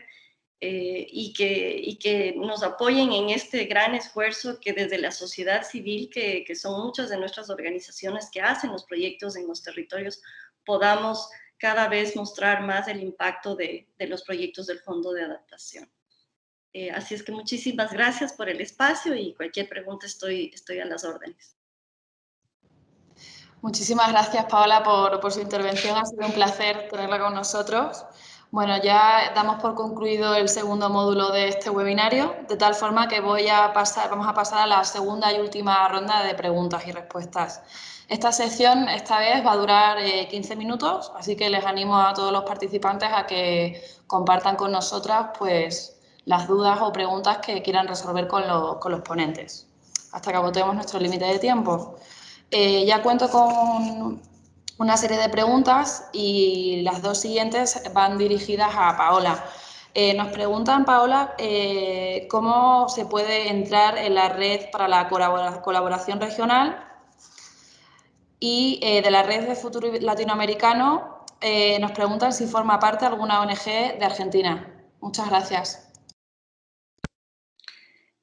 eh, y, que, y que nos apoyen en este gran esfuerzo que desde la sociedad civil, que, que son muchas de nuestras organizaciones que hacen los proyectos en los territorios, podamos cada vez mostrar más el impacto de, de los proyectos del Fondo de Adaptación. Eh, así es que muchísimas gracias por el espacio y cualquier pregunta estoy, estoy a las órdenes. Muchísimas gracias, Paola, por, por, su intervención. Ha sido un placer tenerla con nosotros. Bueno, ya damos por concluido el segundo módulo de este webinario, de tal forma que voy a pasar, vamos a pasar a la segunda y última ronda de preguntas y respuestas. Esta sección esta vez va a durar 15 eh, minutos, así que les animo a todos los participantes a que compartan con nosotras pues, las dudas o preguntas que quieran resolver con, los ponentes, hasta que agotemos nuestro límite de tiempo. Eh, ya cuento con una serie de preguntas y las dos siguientes van dirigidas a Paola. Eh, nos preguntan, Paola, cómo se puede entrar en la red para la colaboración regional y eh, de la red de futuro latinoamericano eh, nos preguntan si forma parte alguna ONG de Argentina. Muchas gracias.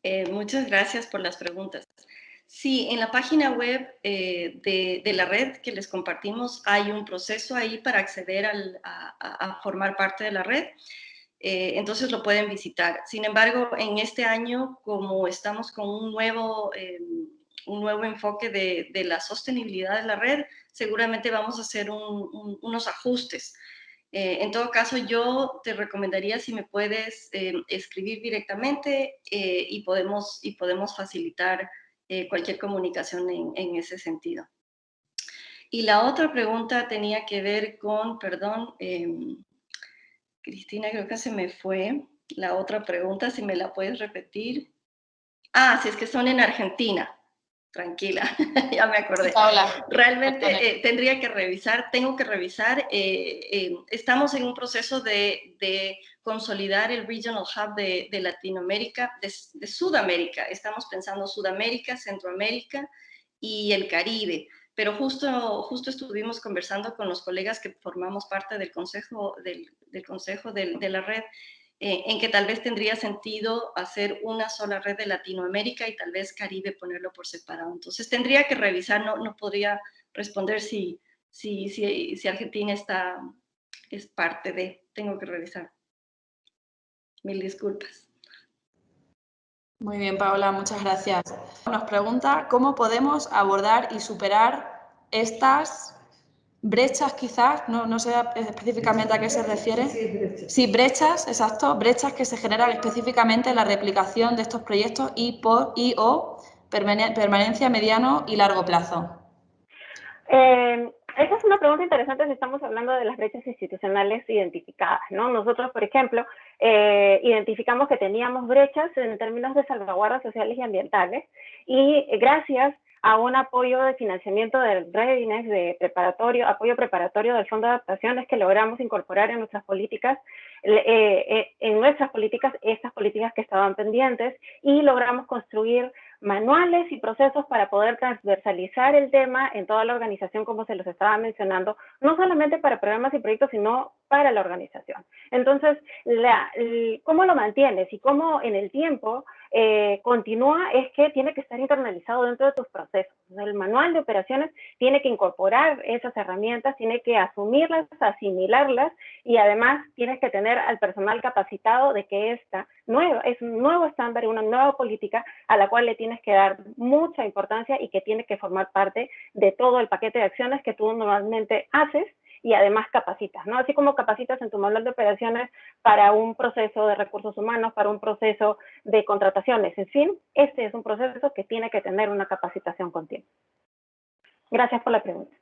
Eh, muchas gracias por las preguntas. Sí, en la página web de, la red que les compartimos hay un proceso ahí para acceder a, formar parte de la red. entonces lo pueden visitar. Sin embargo, en este año, como estamos con un nuevo un nuevo enfoque de, de, la sostenibilidad de la red, seguramente vamos a hacer unos ajustes. Eh, en todo caso, yo te recomendaría si me puedes eh, escribir directamente eh, y, podemos, y podemos facilitar cualquier comunicación en, en, ese sentido. Y la otra pregunta tenía que ver con, perdón, em, Cristina, creo que se me fue la otra pregunta, si me la puedes repetir. Ah, si es que son en Argentina tranquila, ya me acordé. Realmente eh, tendría que revisar, tengo que revisar, eh, eh, estamos en un proceso de, consolidar el Regional Hub de, Latinoamérica, de, Sudamérica, estamos pensando Sudamérica, Centroamérica y el Caribe, pero justo, justo estuvimos conversando con los colegas que formamos parte del consejo, del, consejo de la red eh, en que tal vez tendría sentido hacer una sola red de Latinoamérica y tal vez Caribe ponerlo por separado. Entonces tendría que revisar, no, no podría responder si, si, si, si Argentina está, es parte de, tengo que revisar. Mil disculpas. Muy bien, Paola, muchas gracias. Nos pregunta cómo podemos abordar y superar estas brechas quizás, no, no sé específicamente a qué se refiere. Sí, brechas. exacto, brechas que se generan específicamente en la replicación de estos proyectos y, por, y o permanencia mediano y largo plazo. Eh, esa es una pregunta interesante si estamos hablando de las brechas institucionales identificadas, ¿no? Nosotros, por ejemplo, eh, identificamos que teníamos brechas en términos de salvaguardas sociales y ambientales y gracias a un apoyo de financiamiento del Readiness, de preparatorio, apoyo preparatorio del Fondo de Adaptación, es que logramos incorporar en nuestras políticas, eh, eh, en nuestras políticas, estas políticas que estaban pendientes y logramos construir manuales y procesos para poder transversalizar el tema en toda la organización, como se los estaba mencionando, no solamente para programas y proyectos, sino para la organización. Entonces, la, ¿cómo lo mantienes y cómo en el tiempo eh, continúa es que tiene que estar internalizado dentro de tus procesos. El manual de operaciones tiene que incorporar esas herramientas, tiene que asumirlas, asimilarlas y además tienes que tener al personal capacitado de que esta nueva, es un nuevo estándar, una nueva política a la cual le tienes que dar mucha importancia y que tiene que formar parte de todo el paquete de acciones que tú normalmente haces y además capacitas, ¿no? Así como capacitas en tu manual de operaciones para un proceso de recursos humanos, para un proceso de contrataciones, en fin, este es un proceso que tiene que tener una capacitación continua. Gracias por la pregunta.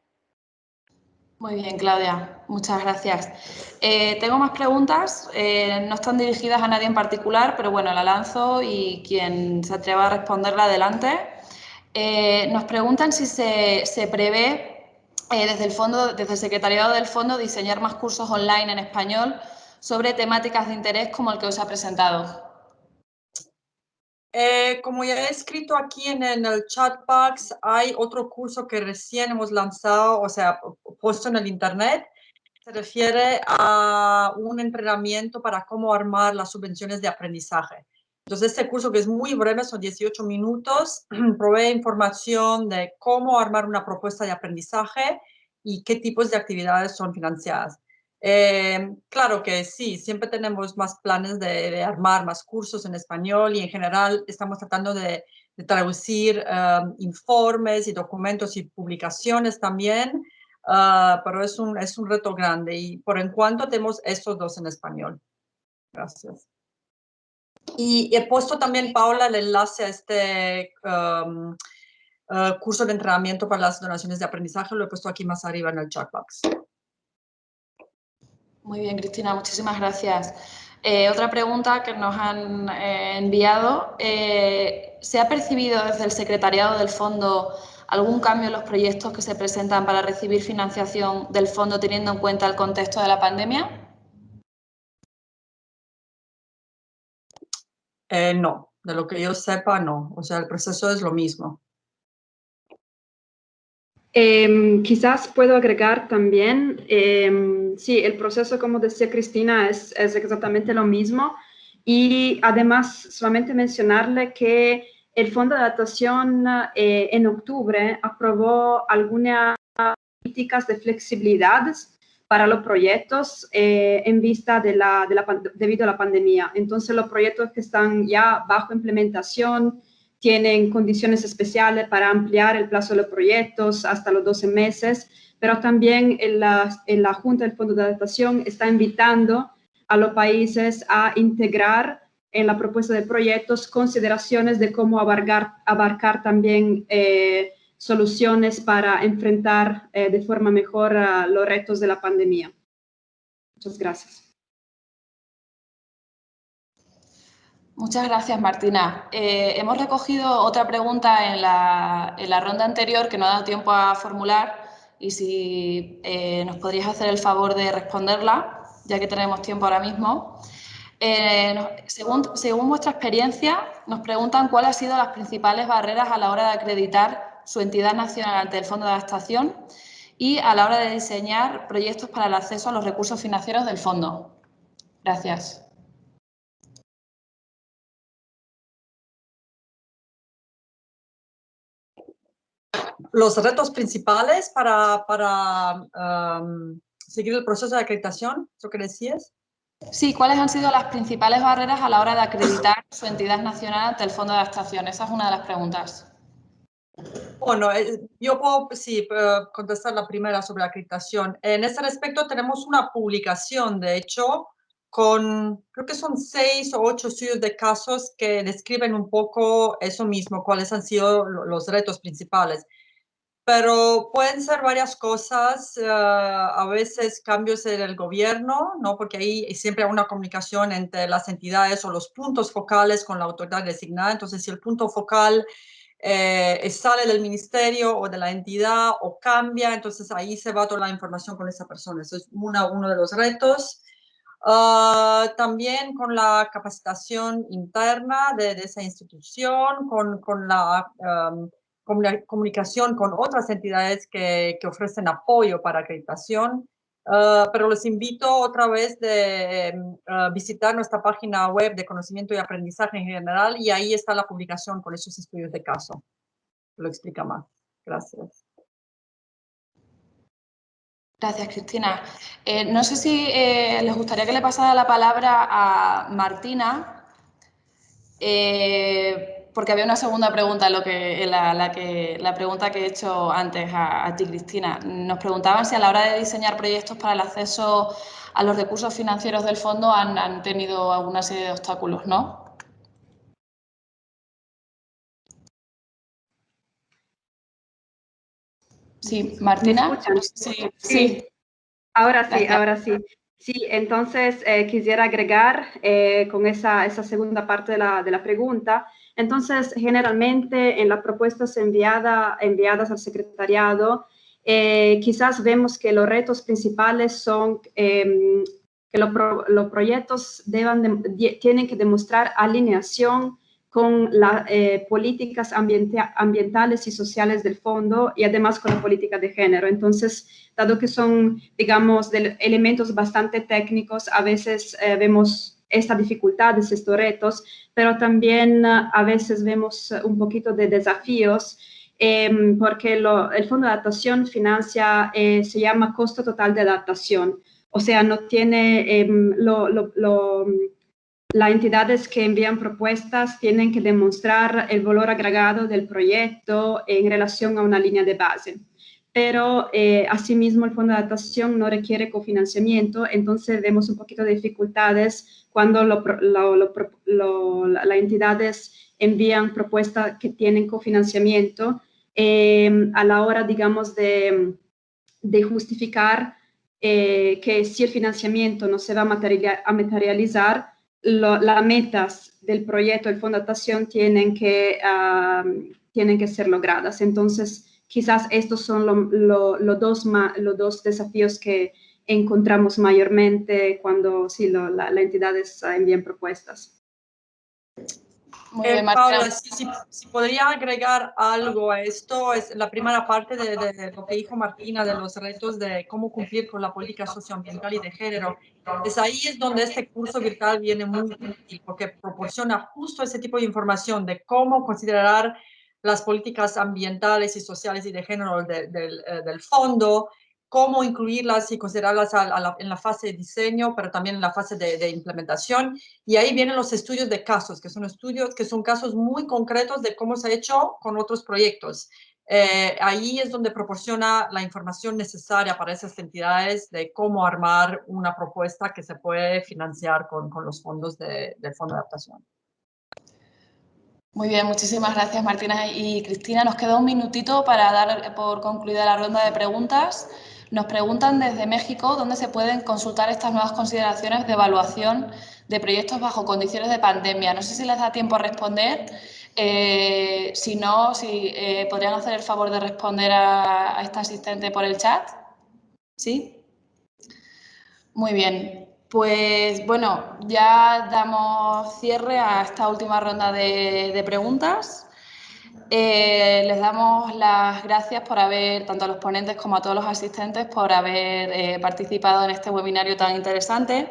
Muy bien, Claudia. Muchas gracias. Eh, tengo más preguntas. Eh, no están dirigidas a nadie en particular, pero bueno, la lanzo y quien se atreva a responderla, adelante. Eh, nos preguntan si se, se prevé desde el fondo, desde el secretariado del fondo, diseñar más cursos online en español sobre temáticas de interés como el que os ha presentado. Eh, como ya he escrito aquí en, el chat box, hay otro curso que recién hemos lanzado, o sea, puesto en el internet. Se refiere a un entrenamiento para cómo armar las subvenciones de aprendizaje. Entonces, este curso que es muy breve, son 18 minutos, provee información de cómo armar una propuesta de aprendizaje y qué tipos de actividades son financiadas. Eh, claro que sí, siempre tenemos más planes de, armar más cursos en español y en general estamos tratando de, traducir um, informes y documentos y publicaciones también, uh, pero es un, es un reto grande y por en cuanto tenemos estos dos en español. Gracias. Y he puesto también, Paula, el enlace a este um, uh, curso de entrenamiento para las donaciones de aprendizaje, lo he puesto aquí más arriba en el chat box. Muy bien, Cristina, muchísimas gracias. Eh, otra pregunta que nos han eh, enviado. Eh, ¿Se ha percibido desde el secretariado del fondo algún cambio en los proyectos que se presentan para recibir financiación del fondo teniendo en cuenta el contexto de la pandemia? No, de lo que yo sepa, no. O sea, el proceso es lo mismo. Em, quizás puedo agregar también, em, sí, el proceso, como decía Cristina, es, es, exactamente lo mismo. Y además, solamente mencionarle que el Fondo de Adaptación eh, en octubre aprobó algunas políticas de flexibilidad para los proyectos eh, en vista de la, de debido a la pandemia. Entonces, los proyectos que están ya bajo implementación, tienen condiciones especiales para ampliar el plazo de los proyectos hasta los 12 meses, pero también en la, en la Junta del Fondo de Adaptación está invitando a los países a integrar en la propuesta de proyectos consideraciones de cómo abarcar, abarcar también eh, soluciones para enfrentar eh, de forma mejor los retos de la pandemia. Muchas gracias. Muchas gracias, Martina. Eh, hemos recogido otra pregunta en la, ronda anterior que no ha dado tiempo a formular y si eh, nos podrías hacer el favor de responderla, ya que tenemos tiempo ahora mismo. Según, según vuestra experiencia, nos preguntan cuáles han sido las principales barreras a la hora de acreditar su entidad nacional ante el Fondo de Adaptación y a la hora de diseñar proyectos para el acceso a los recursos financieros del Fondo. Gracias. los retos principales para, seguir el proceso de acreditación, ¿eso que decías? Sí, ¿cuáles han sido las principales barreras a la hora de acreditar su entidad nacional ante el Fondo de Adaptación? Esa es una de las preguntas. Bueno, eh, yo puedo sí, contestar la primera sobre la acreditación. En este respecto tenemos una publicación, de hecho, con, creo que son seis o ocho estudios de casos que describen un poco eso mismo, cuáles han sido los retos principales pero pueden ser varias cosas, eh, a veces cambios en el gobierno, ¿no? porque ahí siempre hay una comunicación entre las entidades o los puntos focales con la autoridad designada, entonces si el punto focal eh, sale del ministerio o de la entidad o cambia, entonces ahí se va toda la información con esa persona, eso es una, uno de los retos. Ah, también con la capacitación interna de, esa institución, con, con la comunicación con otras entidades que, que ofrecen apoyo para acreditación. Uh, pero les invito otra vez de uh, visitar nuestra página web de conocimiento y aprendizaje en general y ahí está la publicación con esos estudios de caso. Lo explica más. Gracias. Gracias, Cristina. Eh, no sé si eh, les gustaría que le pasara la palabra a Martina. Eh, porque había una segunda pregunta, lo que, la, que, la pregunta que he hecho antes a, ti, Cristina. Nos preguntaban si a la hora de diseñar proyectos para el acceso a los recursos financieros del fondo han, tenido alguna serie de obstáculos, ¿no? Sí, Martina. Sí, sí. Ahora sí, ahora sí. Sí, entonces eh, quisiera agregar eh, con esa, esa, segunda parte de la, de la, pregunta. Entonces, generalmente en las propuestas enviada, enviadas al secretariado, eh, quizás vemos que los retos principales son em, que los proyectos deban tienen que demostrar alineación con las eh, políticas ambientales y sociales del fondo y además con la política de género. Entonces, dado que son, digamos, elementos bastante técnicos, a veces eh, vemos estas dificultades, estos retos, pero también uh, a veces vemos un poquito de desafíos em, porque el Fondo de Adaptación financia, eh, se llama costo total de adaptación, o sea, no tiene em, lo, las entidades que envían propuestas tienen que demostrar el valor agregado del proyecto en relación a una línea de base. Pero eh, asimismo el fondo de adaptación no requiere cofinanciamiento, entonces vemos un poquito de dificultades cuando las entidades envían propuestas que tienen cofinanciamiento eh, a la hora, digamos, de, de justificar eh, que si el financiamiento no se va a materializar, las metas del proyecto del Fondo de Adaptación tienen que, tienen que ser logradas. Entonces, quizás estos son los dos, los dos desafíos que encontramos mayormente cuando sí, las entidades envían propuestas. Muy bien, Paula, si, podría agregar algo a esto, es la primera parte de, lo que dijo Martina de los retos de cómo cumplir con la política socioambiental y de género. Es ahí es donde este curso virtual viene muy útil, porque proporciona justo ese tipo de información de cómo considerar las políticas ambientales y sociales y de género del, eh, del fondo, cómo incluirlas y considerarlas en la fase de diseño, pero también en la fase de, implementación. Y ahí vienen los estudios de casos, que son estudios que son casos muy concretos de cómo se ha hecho con otros proyectos. Eh, ahí es donde proporciona la información necesaria para esas entidades de cómo armar una propuesta que se puede financiar con, con los fondos del Fondo de Adaptación. Muy bien, muchísimas gracias Martina y Cristina. Nos queda un minutito para dar por concluida la ronda de preguntas. Nos preguntan desde México dónde se pueden consultar estas nuevas consideraciones de evaluación de proyectos bajo condiciones de pandemia. No sé si les da tiempo a responder. Eh, si no, si eh, podrían hacer el favor de responder a, a esta asistente por el chat. ¿Sí? Muy bien. Pues bueno, ya damos cierre a esta última ronda de preguntas. Eh, les damos las gracias por haber, tanto a los ponentes como a todos los asistentes, por haber eh, participado en este webinario tan interesante.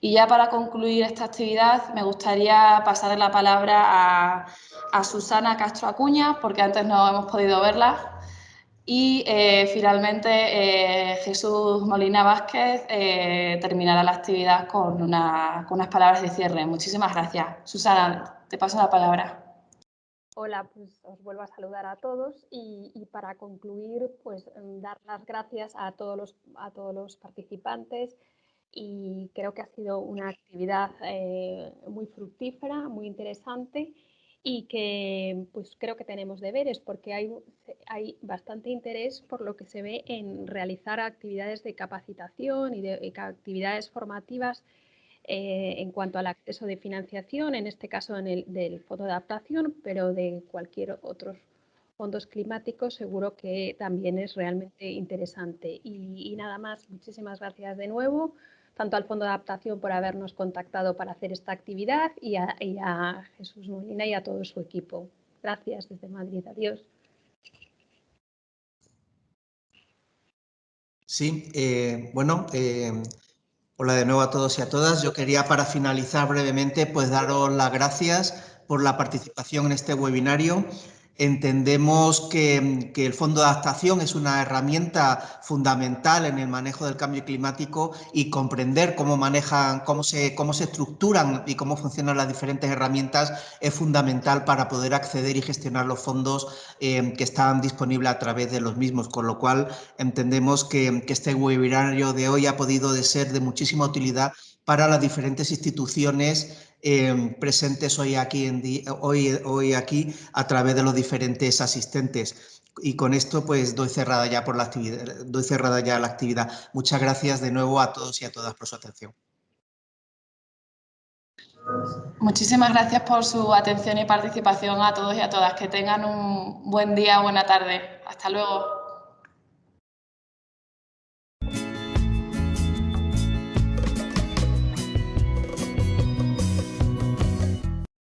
Y ya para concluir esta actividad, me gustaría pasar la palabra a, Susana Castro Acuña, porque antes no hemos podido verla. Y eh, finalmente Jesús Molina Vázquez terminará la actividad con, unas palabras de cierre. Muchísimas gracias. Susana, te paso la palabra. Hola, pues os vuelvo a saludar a todos y, para concluir, pues dar las gracias a todos los, a todos los participantes y creo que ha sido una actividad eh, muy fructífera, muy interesante y que pues creo que tenemos deberes porque hay, hay bastante interés por lo que se ve en realizar actividades de capacitación y de actividades formativas eh, en cuanto al acceso de financiación, en este caso en el, del fondo de adaptación, pero de cualquier otros fondos climáticos seguro que también es realmente interesante. Y, nada más, muchísimas gracias de nuevo, tanto al Fondo de Adaptación por habernos contactado para hacer esta actividad y a, Jesús Molina y a todo su equipo. Gracias desde Madrid. Adiós. Sí, eh, bueno, eh, Hola de nuevo a todos y a todas. Yo quería para finalizar brevemente pues daros las gracias por la participación en este webinario Entendemos que, el Fondo de Adaptación es una herramienta fundamental en el manejo del cambio climático y comprender cómo manejan, cómo se, cómo se estructuran y cómo funcionan las diferentes herramientas es fundamental para poder acceder y gestionar los fondos eh, que están disponibles a través de los mismos, con lo cual entendemos que, que este webinario de hoy ha podido de ser de muchísima utilidad para las diferentes instituciones Em, presentes hoy aquí, en hoy, hoy aquí a través de los diferentes asistentes. y con esto pues doy cerrada ya por la actividad, doy cerrada ya la actividad. Muchas gracias de nuevo a todos y a todas por su atención. Muchísimas gracias por su atención y participación a todos y a todas. Que tengan un buen día, buena tarde. Hasta luego.